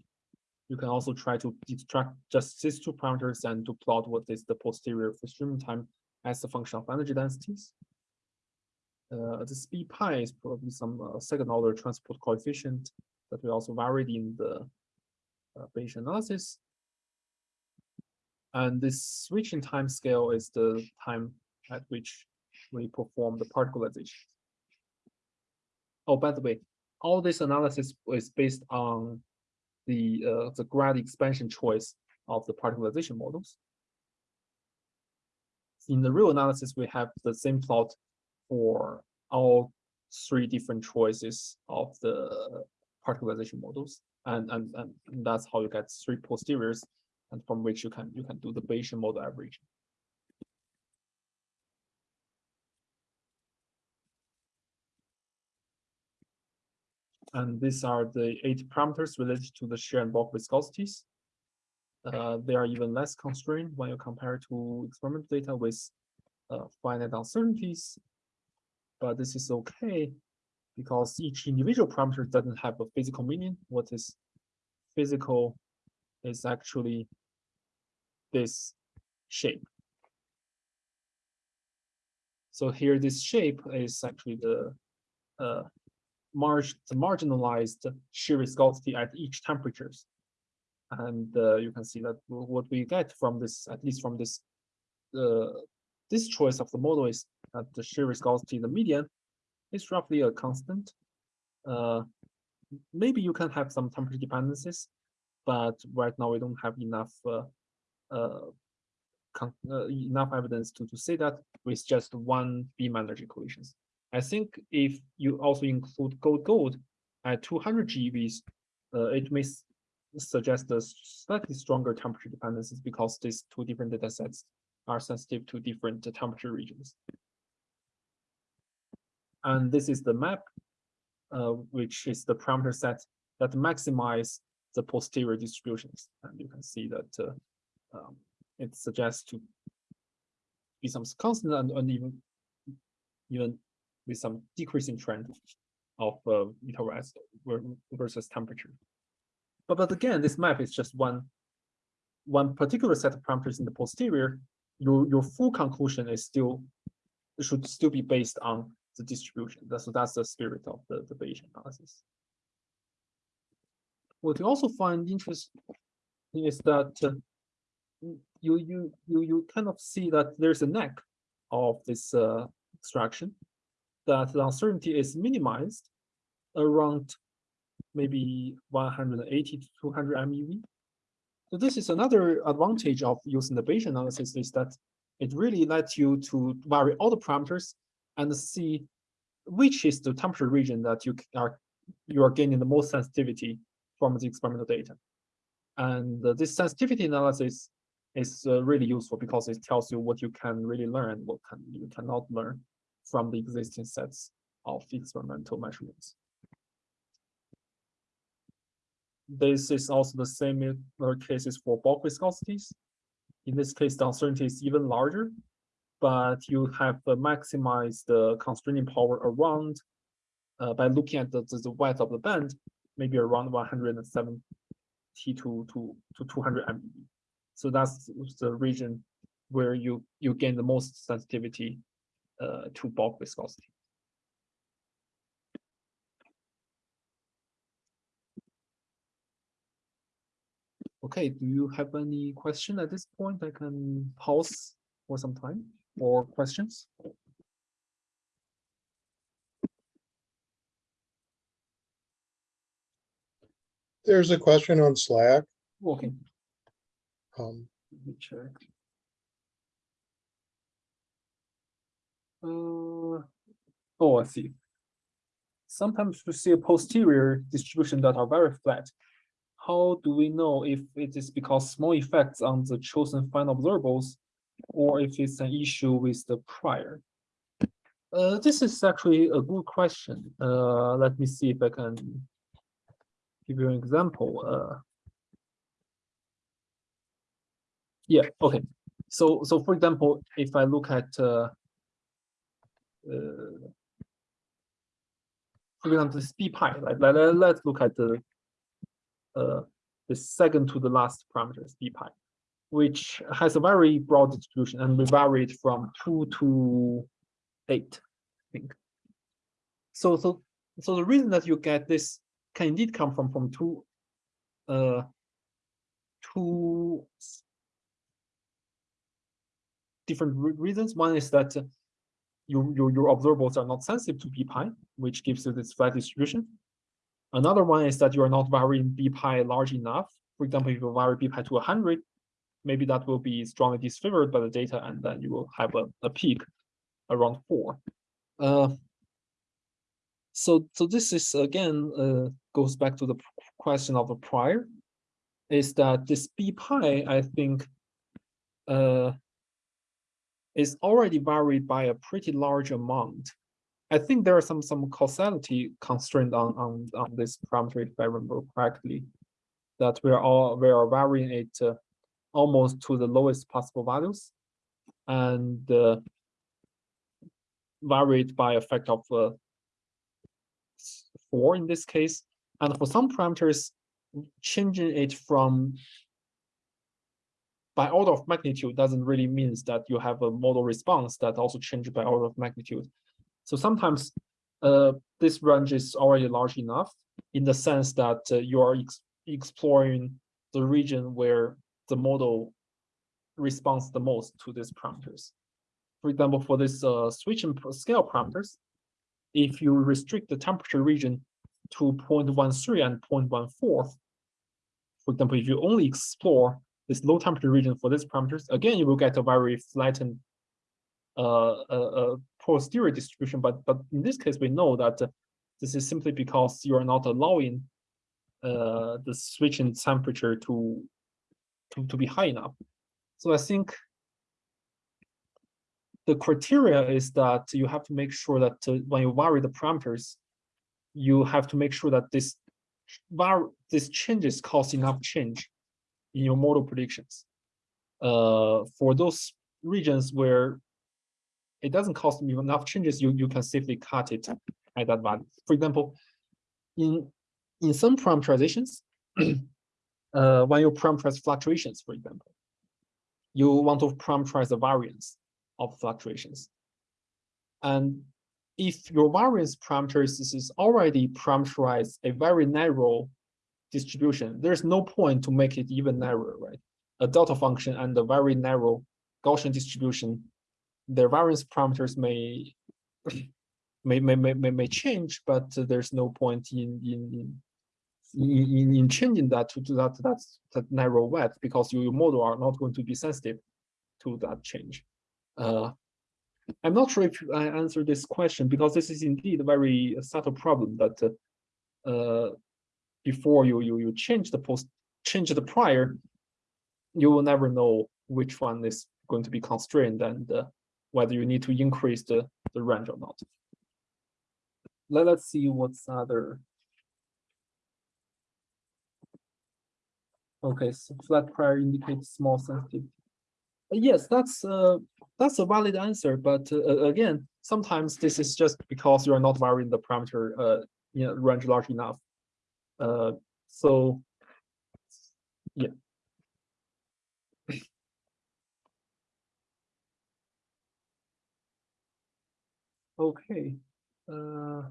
you can also try to extract just these two parameters and to plot what is the posterior free streaming time as a function of energy densities. Uh, the speed pi is probably some uh, second order transport coefficient that we also varied in the uh, Bayesian analysis. And this switching time scale is the time at which we perform the particlization. Oh, by the way, all this analysis is based on the uh, the grad expansion choice of the particlization models. In the real analysis, we have the same plot for all three different choices of the particlization models, and and and that's how you get three posteriors, and from which you can you can do the Bayesian model averaging. And these are the eight parameters related to the shear and bulk viscosities. Uh, they are even less constrained when you compare to experimental data with uh, finite uncertainties. But this is okay because each individual parameter doesn't have a physical meaning. What is physical is actually this shape. So here, this shape is actually the uh, marginalized shear viscosity at each temperatures. And uh, you can see that what we get from this, at least from this, uh, this choice of the model is that the shear viscosity, in the median, is roughly a constant. Uh, maybe you can have some temperature dependencies, but right now we don't have enough uh, uh, uh, enough evidence to, to say that with just one beam energy collisions. I think if you also include gold gold at 200 GeVs, uh, it may suggest a slightly stronger temperature dependencies because these two different data sets are sensitive to different temperature regions. And this is the map, uh, which is the parameter set that maximize the posterior distributions. And you can see that uh, um, it suggests to be some constant and, and even even with some decreasing trend of uh, rest versus temperature. But, but again, this map is just one, one particular set of parameters in the posterior. Your, your full conclusion is still should still be based on the distribution. So that's the spirit of the, the Bayesian analysis. What you also find interesting is that uh, you you you you kind of see that there's a neck of this uh, extraction that the uncertainty is minimized around maybe 180 to 200 MeV. So this is another advantage of using the Bayesian analysis is that it really lets you to vary all the parameters and see which is the temperature region that you are you are gaining the most sensitivity from the experimental data. And uh, this sensitivity analysis is uh, really useful because it tells you what you can really learn, what can you cannot learn from the existing sets of experimental measurements. This is also the same cases for bulk viscosities. In this case, the uncertainty is even larger, but you have maximized the constraining power around uh, by looking at the, the, width of the band, maybe around 170 to, to, to 200 MeV. So that's the region where you, you gain the most sensitivity to bulk viscosity. Okay, do you have any question at this point? I can pause for some time or questions? There's a question on Slack. Okay, Um, let me check. Uh, oh, I see. Sometimes we see a posterior distribution that are very flat. How do we know if it is because small effects on the chosen final observables or if it's an issue with the prior? Uh, this is actually a good question. Uh, let me see if I can give you an example. Uh, yeah, okay. So, so for example, if I look at, uh, for example, this b pi, let, let- let's look at the, uh, the second to the last parameters, b pi, which has a very broad distribution and we varied from two to eight, I think. So, so, so the reason that you get this can indeed come from, from two, uh, two different re- reasons. One is that uh, your, your, your observables are not sensitive to b pi, which gives you this flat distribution. Another one is that you are not varying b pi large enough. For example, if you vary b pi to 100, maybe that will be strongly disfavored by the data, and then you will have a, a peak around four. Uh, so, so this is again uh, goes back to the question of the prior, is that this b pi, I think, uh, is already varied by a pretty large amount. I think there are some some causality constraint on on on this parameter if I remember correctly, that we are all we are varying it uh, almost to the lowest possible values, and uh, varied by a factor of uh, four in this case, and for some parameters, changing it from by order of magnitude doesn't really means that you have a model response that also changes by order of magnitude. So sometimes uh, this range is already large enough in the sense that uh, you are ex exploring the region where the model responds the most to these parameters. For example, for this uh, scale parameters, if you restrict the temperature region to 0.13 and 0.14, for example, if you only explore this low temperature region for these parameters, again, you will get a very flattened uh, uh, uh, posterior distribution. But but in this case, we know that this is simply because you are not allowing uh, the switching temperature to, to to be high enough. So I think the criteria is that you have to make sure that uh, when you vary the parameters, you have to make sure that this var this changes cause enough change in your model predictions. Uh, for those regions where it doesn't cost you enough changes, you, you can safely cut it at that value. For example, in in some parameterizations, [clears throat] uh, when you parameterize fluctuations, for example, you want to parameterize the variance of fluctuations. And if your variance parameters is already parameterized a very narrow distribution, there's no point to make it even narrower, right? A delta function and a very narrow Gaussian distribution, their variance parameters may [clears throat] may may may may, change, but there's no point in in in in, in, in changing that to, to that that's that narrow width because your model are not going to be sensitive to that change. Uh, I'm not sure if I answered this question because this is indeed a very subtle problem that uh, uh, before you you you change the post change the prior, you will never know which one is going to be constrained and uh, whether you need to increase the, the range or not. Let, let's see what's other. Okay, so flat prior indicates small sensitivity. Yes, that's uh that's a valid answer, but uh, again, sometimes this is just because you are not varying the parameter uh you know range large enough. Uh, so yeah. Okay. Uh,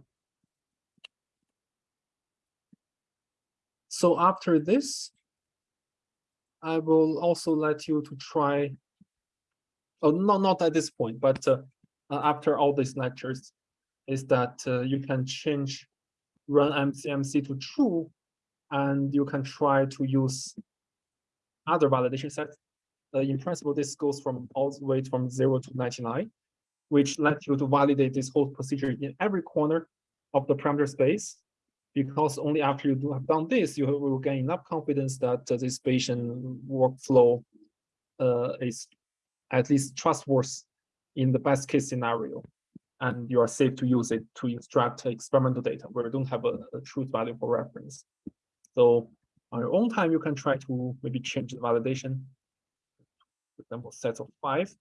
so after this, I will also let you to try. Oh, no, not at this point, but uh, uh, after all these lectures, is that uh, you can change run MCMC to true, and you can try to use other validation sets. Uh, in principle, this goes from all the way from zero to 99, which lets you to validate this whole procedure in every corner of the parameter space. Because only after you do have done this, you will gain enough confidence that uh, this Bayesian workflow uh, is at least trustworthy in the best case scenario. And you are safe to use it to extract experimental data where you don't have a, a truth value for reference. So on your own time, you can try to maybe change the validation. For example, set of five,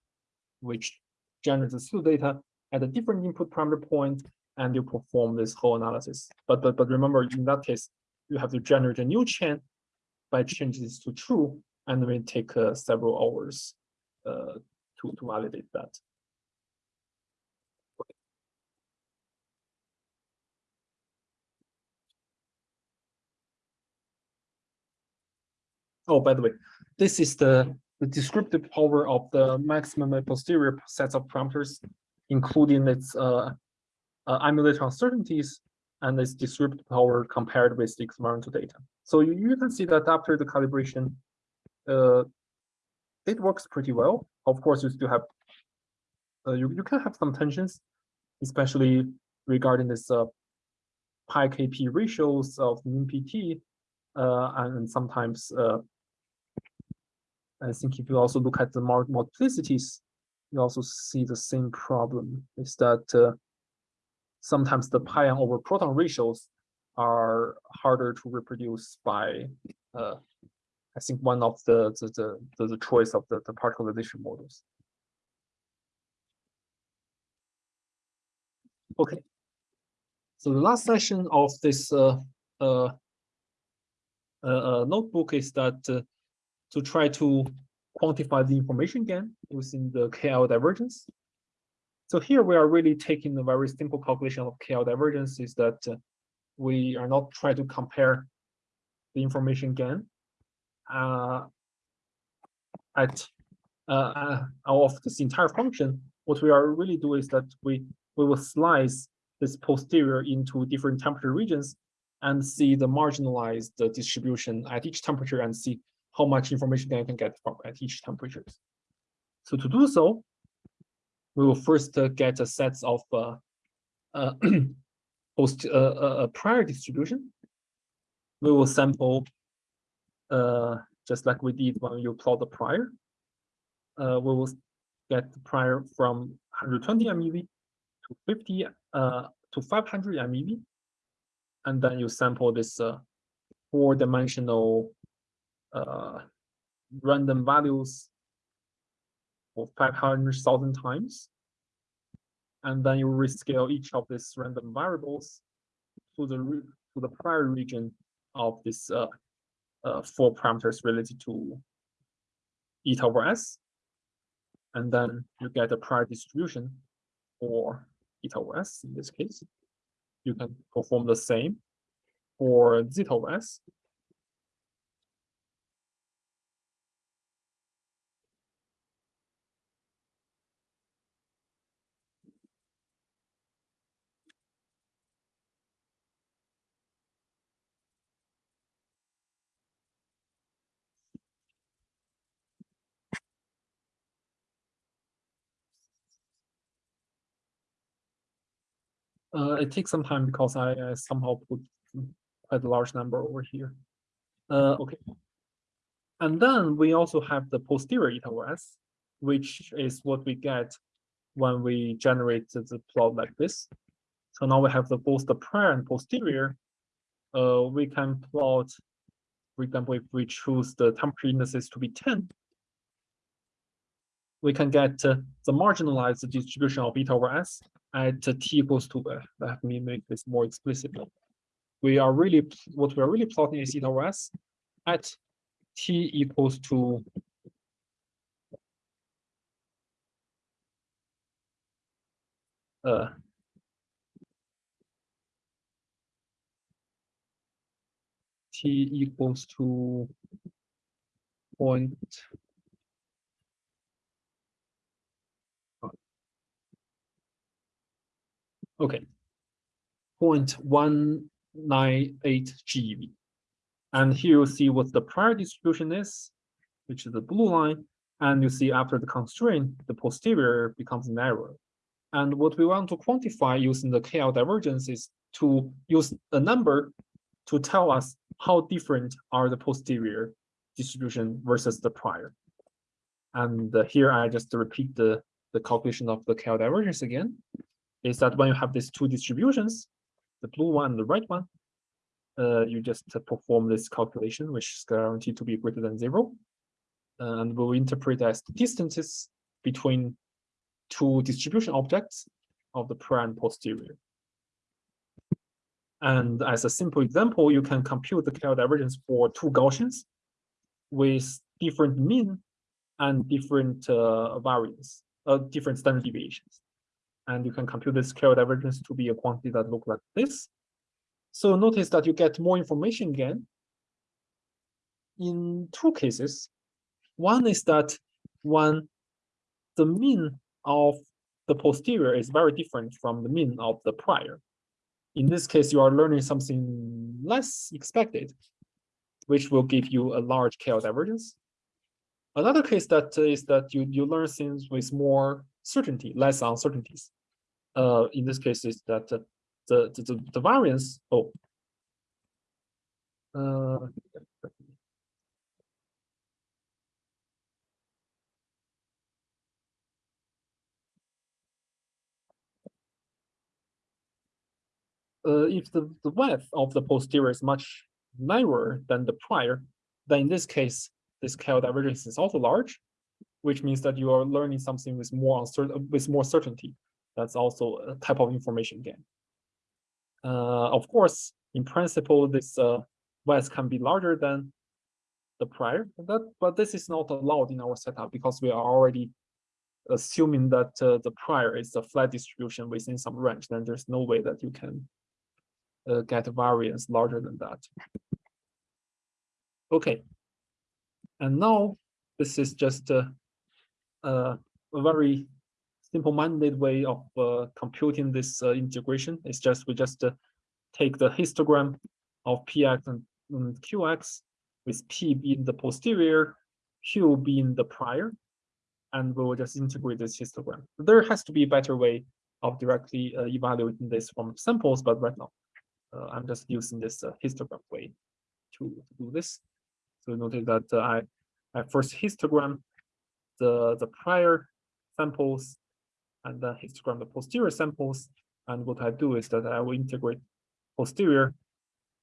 which generates the pseudo data at a different input parameter point, and you perform this whole analysis. But but but remember, in that case, you have to generate a new chain by changing this to true, and it may take uh, several hours uh, to to validate that. Oh, by the way, this is the, the descriptive power of the maximum and posterior sets of parameters, including its uh, uh, emulator uncertainties and its descriptive power compared with the experimental data. So you, you can see that after the calibration, uh, it works pretty well. Of course, you still have, uh, you, you can have some tensions, especially regarding this uh, pi kp ratios of mean PT, uh, and sometimes uh, I think if you also look at the multiplicities, you also see the same problem. Is that uh, sometimes the pion over proton ratios are harder to reproduce by, uh, I think one of the the the, the choice of the the particlization models. Okay. So the last session of this uh, uh, uh, notebook is that to try to quantify the information gain using the KL divergence. So here we are really taking a very simple calculation of KL divergence is that uh, we are not trying to compare the information gain uh, at uh, of this entire function. What we are really doing is that we we will slice this posterior into different temperature regions and see the marginalized distribution at each temperature and see how much information I can get from at each temperature. So to do so, we will first uh, get a set of uh, uh, [clears throat] post uh, prior distribution. We will sample uh, just like we did when you plot the prior. Uh, we will get the prior from 120 MeV to 50 to 500 MeV, and then you sample this four-dimensional uh, random values for 500,000 times. And then you rescale each of these random variables to the to the prior region of this uh, uh, four parameters related to eta over s. And then you get a prior distribution for eta over s in this case. You can perform the same for zeta over s Uh, it takes some time because I, I somehow put quite a large number over here. Uh, okay. And then we also have the posterior eta s, which is what we get when we generate the- the plot like this. So now we have the both the prior and posterior. Uh, we can plot, for example, if we choose the temperature indices to be 10, we can get uh, the marginalized distribution of eta over s at t equals to, uh, let me make this more explicitly. We are really, what we are really plotting is eta s at t equals to uh t equals to point okay 0.198 GeV. And here you see what the prior distribution is, which is the blue line. And you see after the constraint, the posterior becomes narrower. And what we want to quantify using the KL divergence is to use a number to tell us how different are the posterior distribution versus the prior. And uh, here I just repeat the, the calculation of the KL divergence again, is that when you have these two distributions, the blue one and the red one, uh, you just perform this calculation, which is guaranteed to be greater than zero. And we'll interpret as the distances between two distribution objects of the prior and posterior. And as a simple example, you can compute the KL divergence for two Gaussians with different mean and different uh, variance, uh, different standard deviations. And you can compute the KL divergence to be a quantity that look like this. So notice that you get more information again in two cases. One is that when the mean of the posterior is very different from the mean of the prior. In this case, you are learning something less expected, which will give you a large KL divergence. Another case that is that you, you learn things with more certainty, less uncertainties. Uh, in this case, is that the, the, the, the variance, oh. Uh, uh, if the, the width of the posterior is much narrower than the prior, then in this case, this KL divergence is also large, which means that you are learning something with more uncertain, with more certainty. That's also a type of information gain. Uh, of course, in principle, this uh, can be larger than the prior, but that but this is not allowed in our setup because we are already assuming that uh, the prior is a flat distribution within some range. Then there's no way that you can uh, get a variance larger than that. Okay. And now this is just a, a, a very simple-minded way of uh, computing this uh, integration. It's just we just uh, take the histogram of px and, and qx with p being the posterior, q being the prior, and we will just integrate this histogram. There has to be a better way of directly uh, evaluating this from samples, but right now uh, I'm just using this uh, histogram way to, do this. So notice that I, I first histogram the, the prior samples and uh, then histogram the posterior samples. And what I do is that I will integrate posterior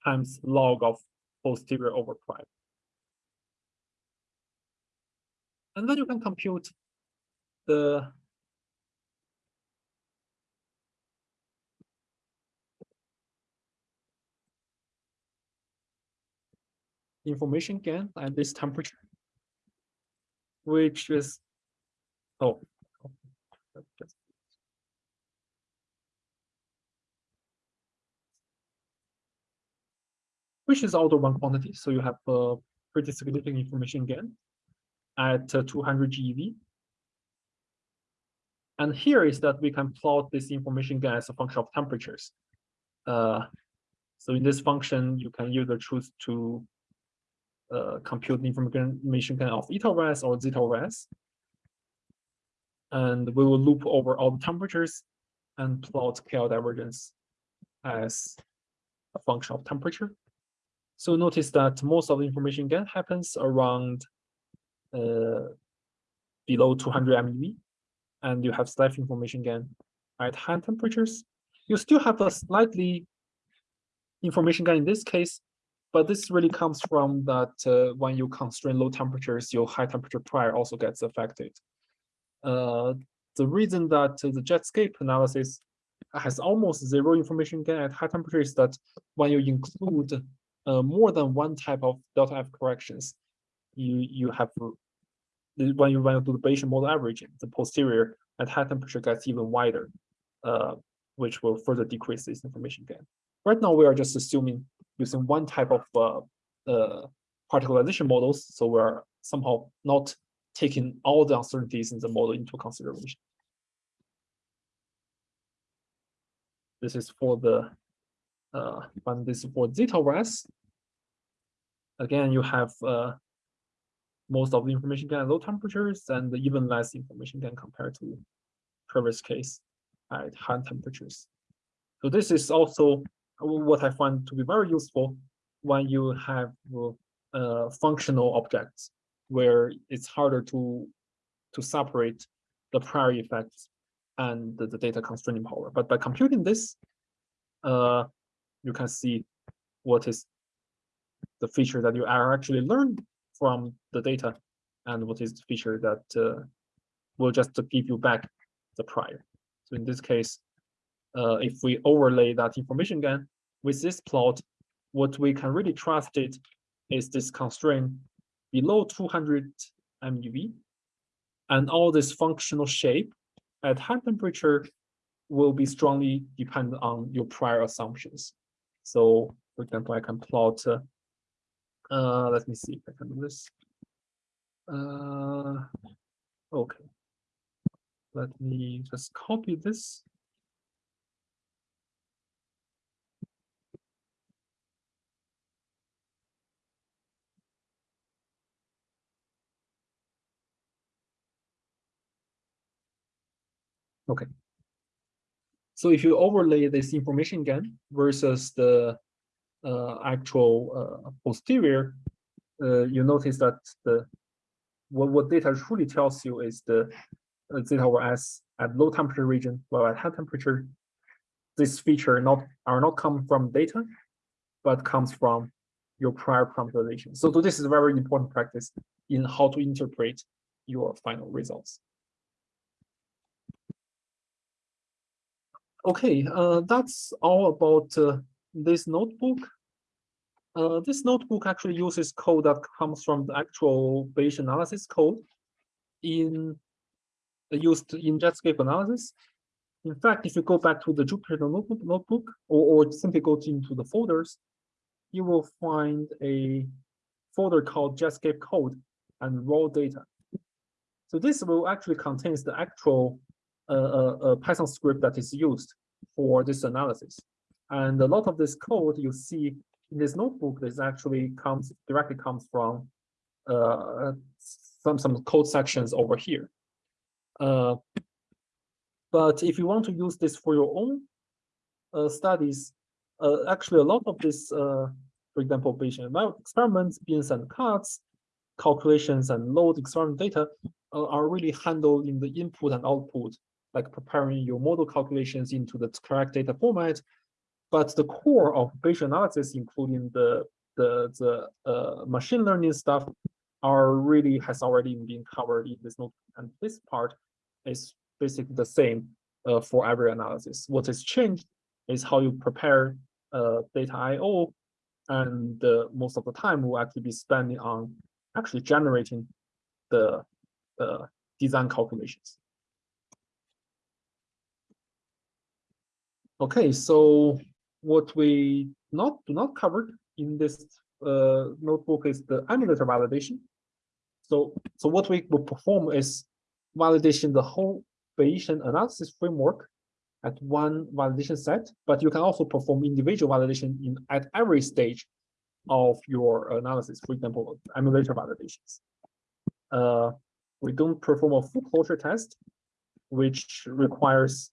times log of posterior over prior. And then you can compute the information gain at this temperature, which is, oh. just- Which is order one quantity, so you have a pretty significant information gain at uh, 200 GeV. And here is that we can plot this information gain as a function of temperatures. Uh, so in this function, you can either choose to uh, compute the information gain of eta over s or zeta over s. And we will loop over all the temperatures and plot KL divergence as a function of temperature. So notice that most of the information gain happens around uh, below 200 MeV, and you have slight information gain at high temperatures. You still have a slightly information gain in this case, but this really comes from that uh, when you constrain low temperatures, your high temperature prior also gets affected. Uh, the reason that the Jetscape analysis has almost zero information gain at high temperature is that when you include uh, more than one type of delta F corrections, you you have when you when you do the Bayesian model averaging, the posterior at high temperature gets even wider, uh, which will further decrease this information gain. Right now, we are just assuming using one type of uh, uh, models, so we're somehow not taking all the uncertainties in the model into consideration. This is for the uh, and this is for zeta s. Again, you have uh, most of the information gain at low temperatures and even less information gain compared to previous case at high temperatures. So this is also what I find to be very useful when you have uh, functional objects where it's harder to to separate the prior effects and the, the data constraining power. But by computing this, uh, you can see what is the feature that you are actually learned from the data and what is the feature that uh, will just give you back the prior. So in this case, uh, if we overlay that information again with this plot, what we can really trust it is this constraint below 200 MeV, and all this functional shape at high temperature will be strongly dependent on your prior assumptions. So, for example, I can plot. Uh, uh, let me see if I can do this. Uh, okay. Let me just copy this. Okay. So if you overlay this information again versus the uh, actual uh, posterior, uh, you notice that the what, what data truly tells you is the uh, zeta over s at low temperature region, while at high temperature, this feature not are not come from data, but comes from your prior parameterization. So this is a very important practice in how to interpret your final results. Okay, uh, that's all about uh, this notebook. Uh, this notebook actually uses code that comes from the actual Bayesian analysis code in uh, used in Jetscape analysis. In fact, if you go back to the Jupyter notebook, notebook or, or simply go into the folders, you will find a folder called Jetscape code and raw data. So this will actually contains the actual a, a, Python script that is used for this analysis. And a lot of this code you see in this notebook this actually comes directly comes from uh, some some code sections over here. Uh, but if you want to use this for your own uh, studies, uh, actually a lot of this, uh, for example, Bayesian experiments, bins and cuts, calculations and load experiment data uh, are really handled in the input and output like preparing your model calculations into the correct data format. But the core of Bayesian analysis, including the the the uh, machine learning stuff, are really has already been covered in this note. And this part is basically the same uh, for every analysis. What is changed is how you prepare uh, data I/O, and uh, most of the time will actually be spending on actually generating the uh, design calculations. Okay, so what we not do not cover in this uh, notebook is the emulator validation. So, so what we will perform is validation the whole Bayesian analysis framework at one validation set, but you can also perform individual validation in at every stage of your analysis, for example, emulator validations. Uh, we don't perform a full closure test, which requires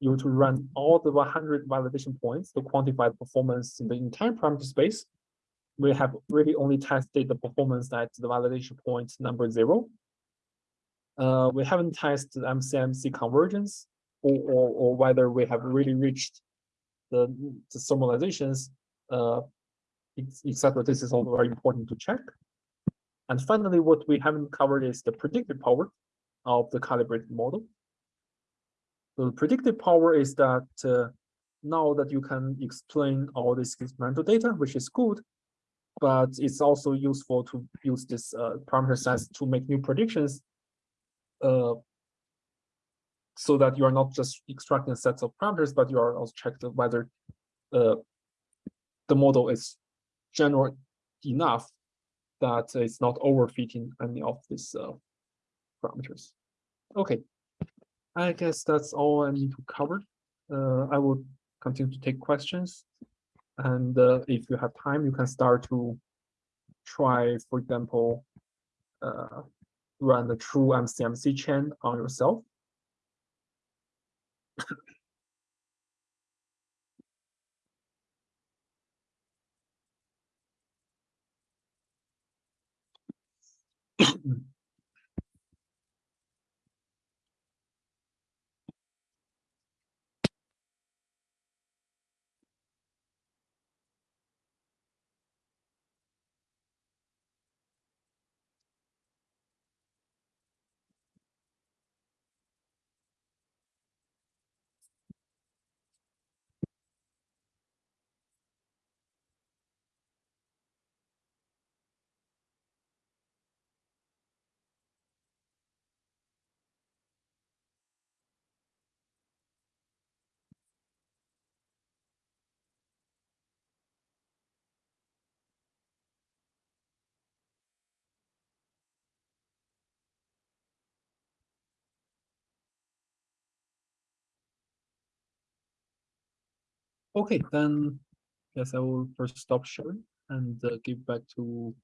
you to run all the 100 validation points to quantify the performance in the entire parameter space. we have really only tested the performance at the validation point number zero. Uh, we haven't tested MCMC convergence or, or, or whether we have really reached the, the normalizations, uh, etc. This is all very important to check. And finally, what we haven't covered is the predictive power of the calibrated model. The predictive power is that uh, now that you can explain all this experimental data, which is good, but it's also useful to use this uh, parameter sets to make new predictions uh, so that you are not just extracting sets of parameters, but you are also checking whether uh, the model is general enough that it's not overfitting any of these uh, parameters. Okay, I guess that's all I need to cover. Uh, I will continue to take questions. And uh, if you have time, you can start to try, for example, uh, run the true MCMC chain on yourself. [coughs] Okay, then guess I will first stop sharing and uh, give back to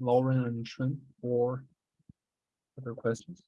Lauren and Shun for other questions.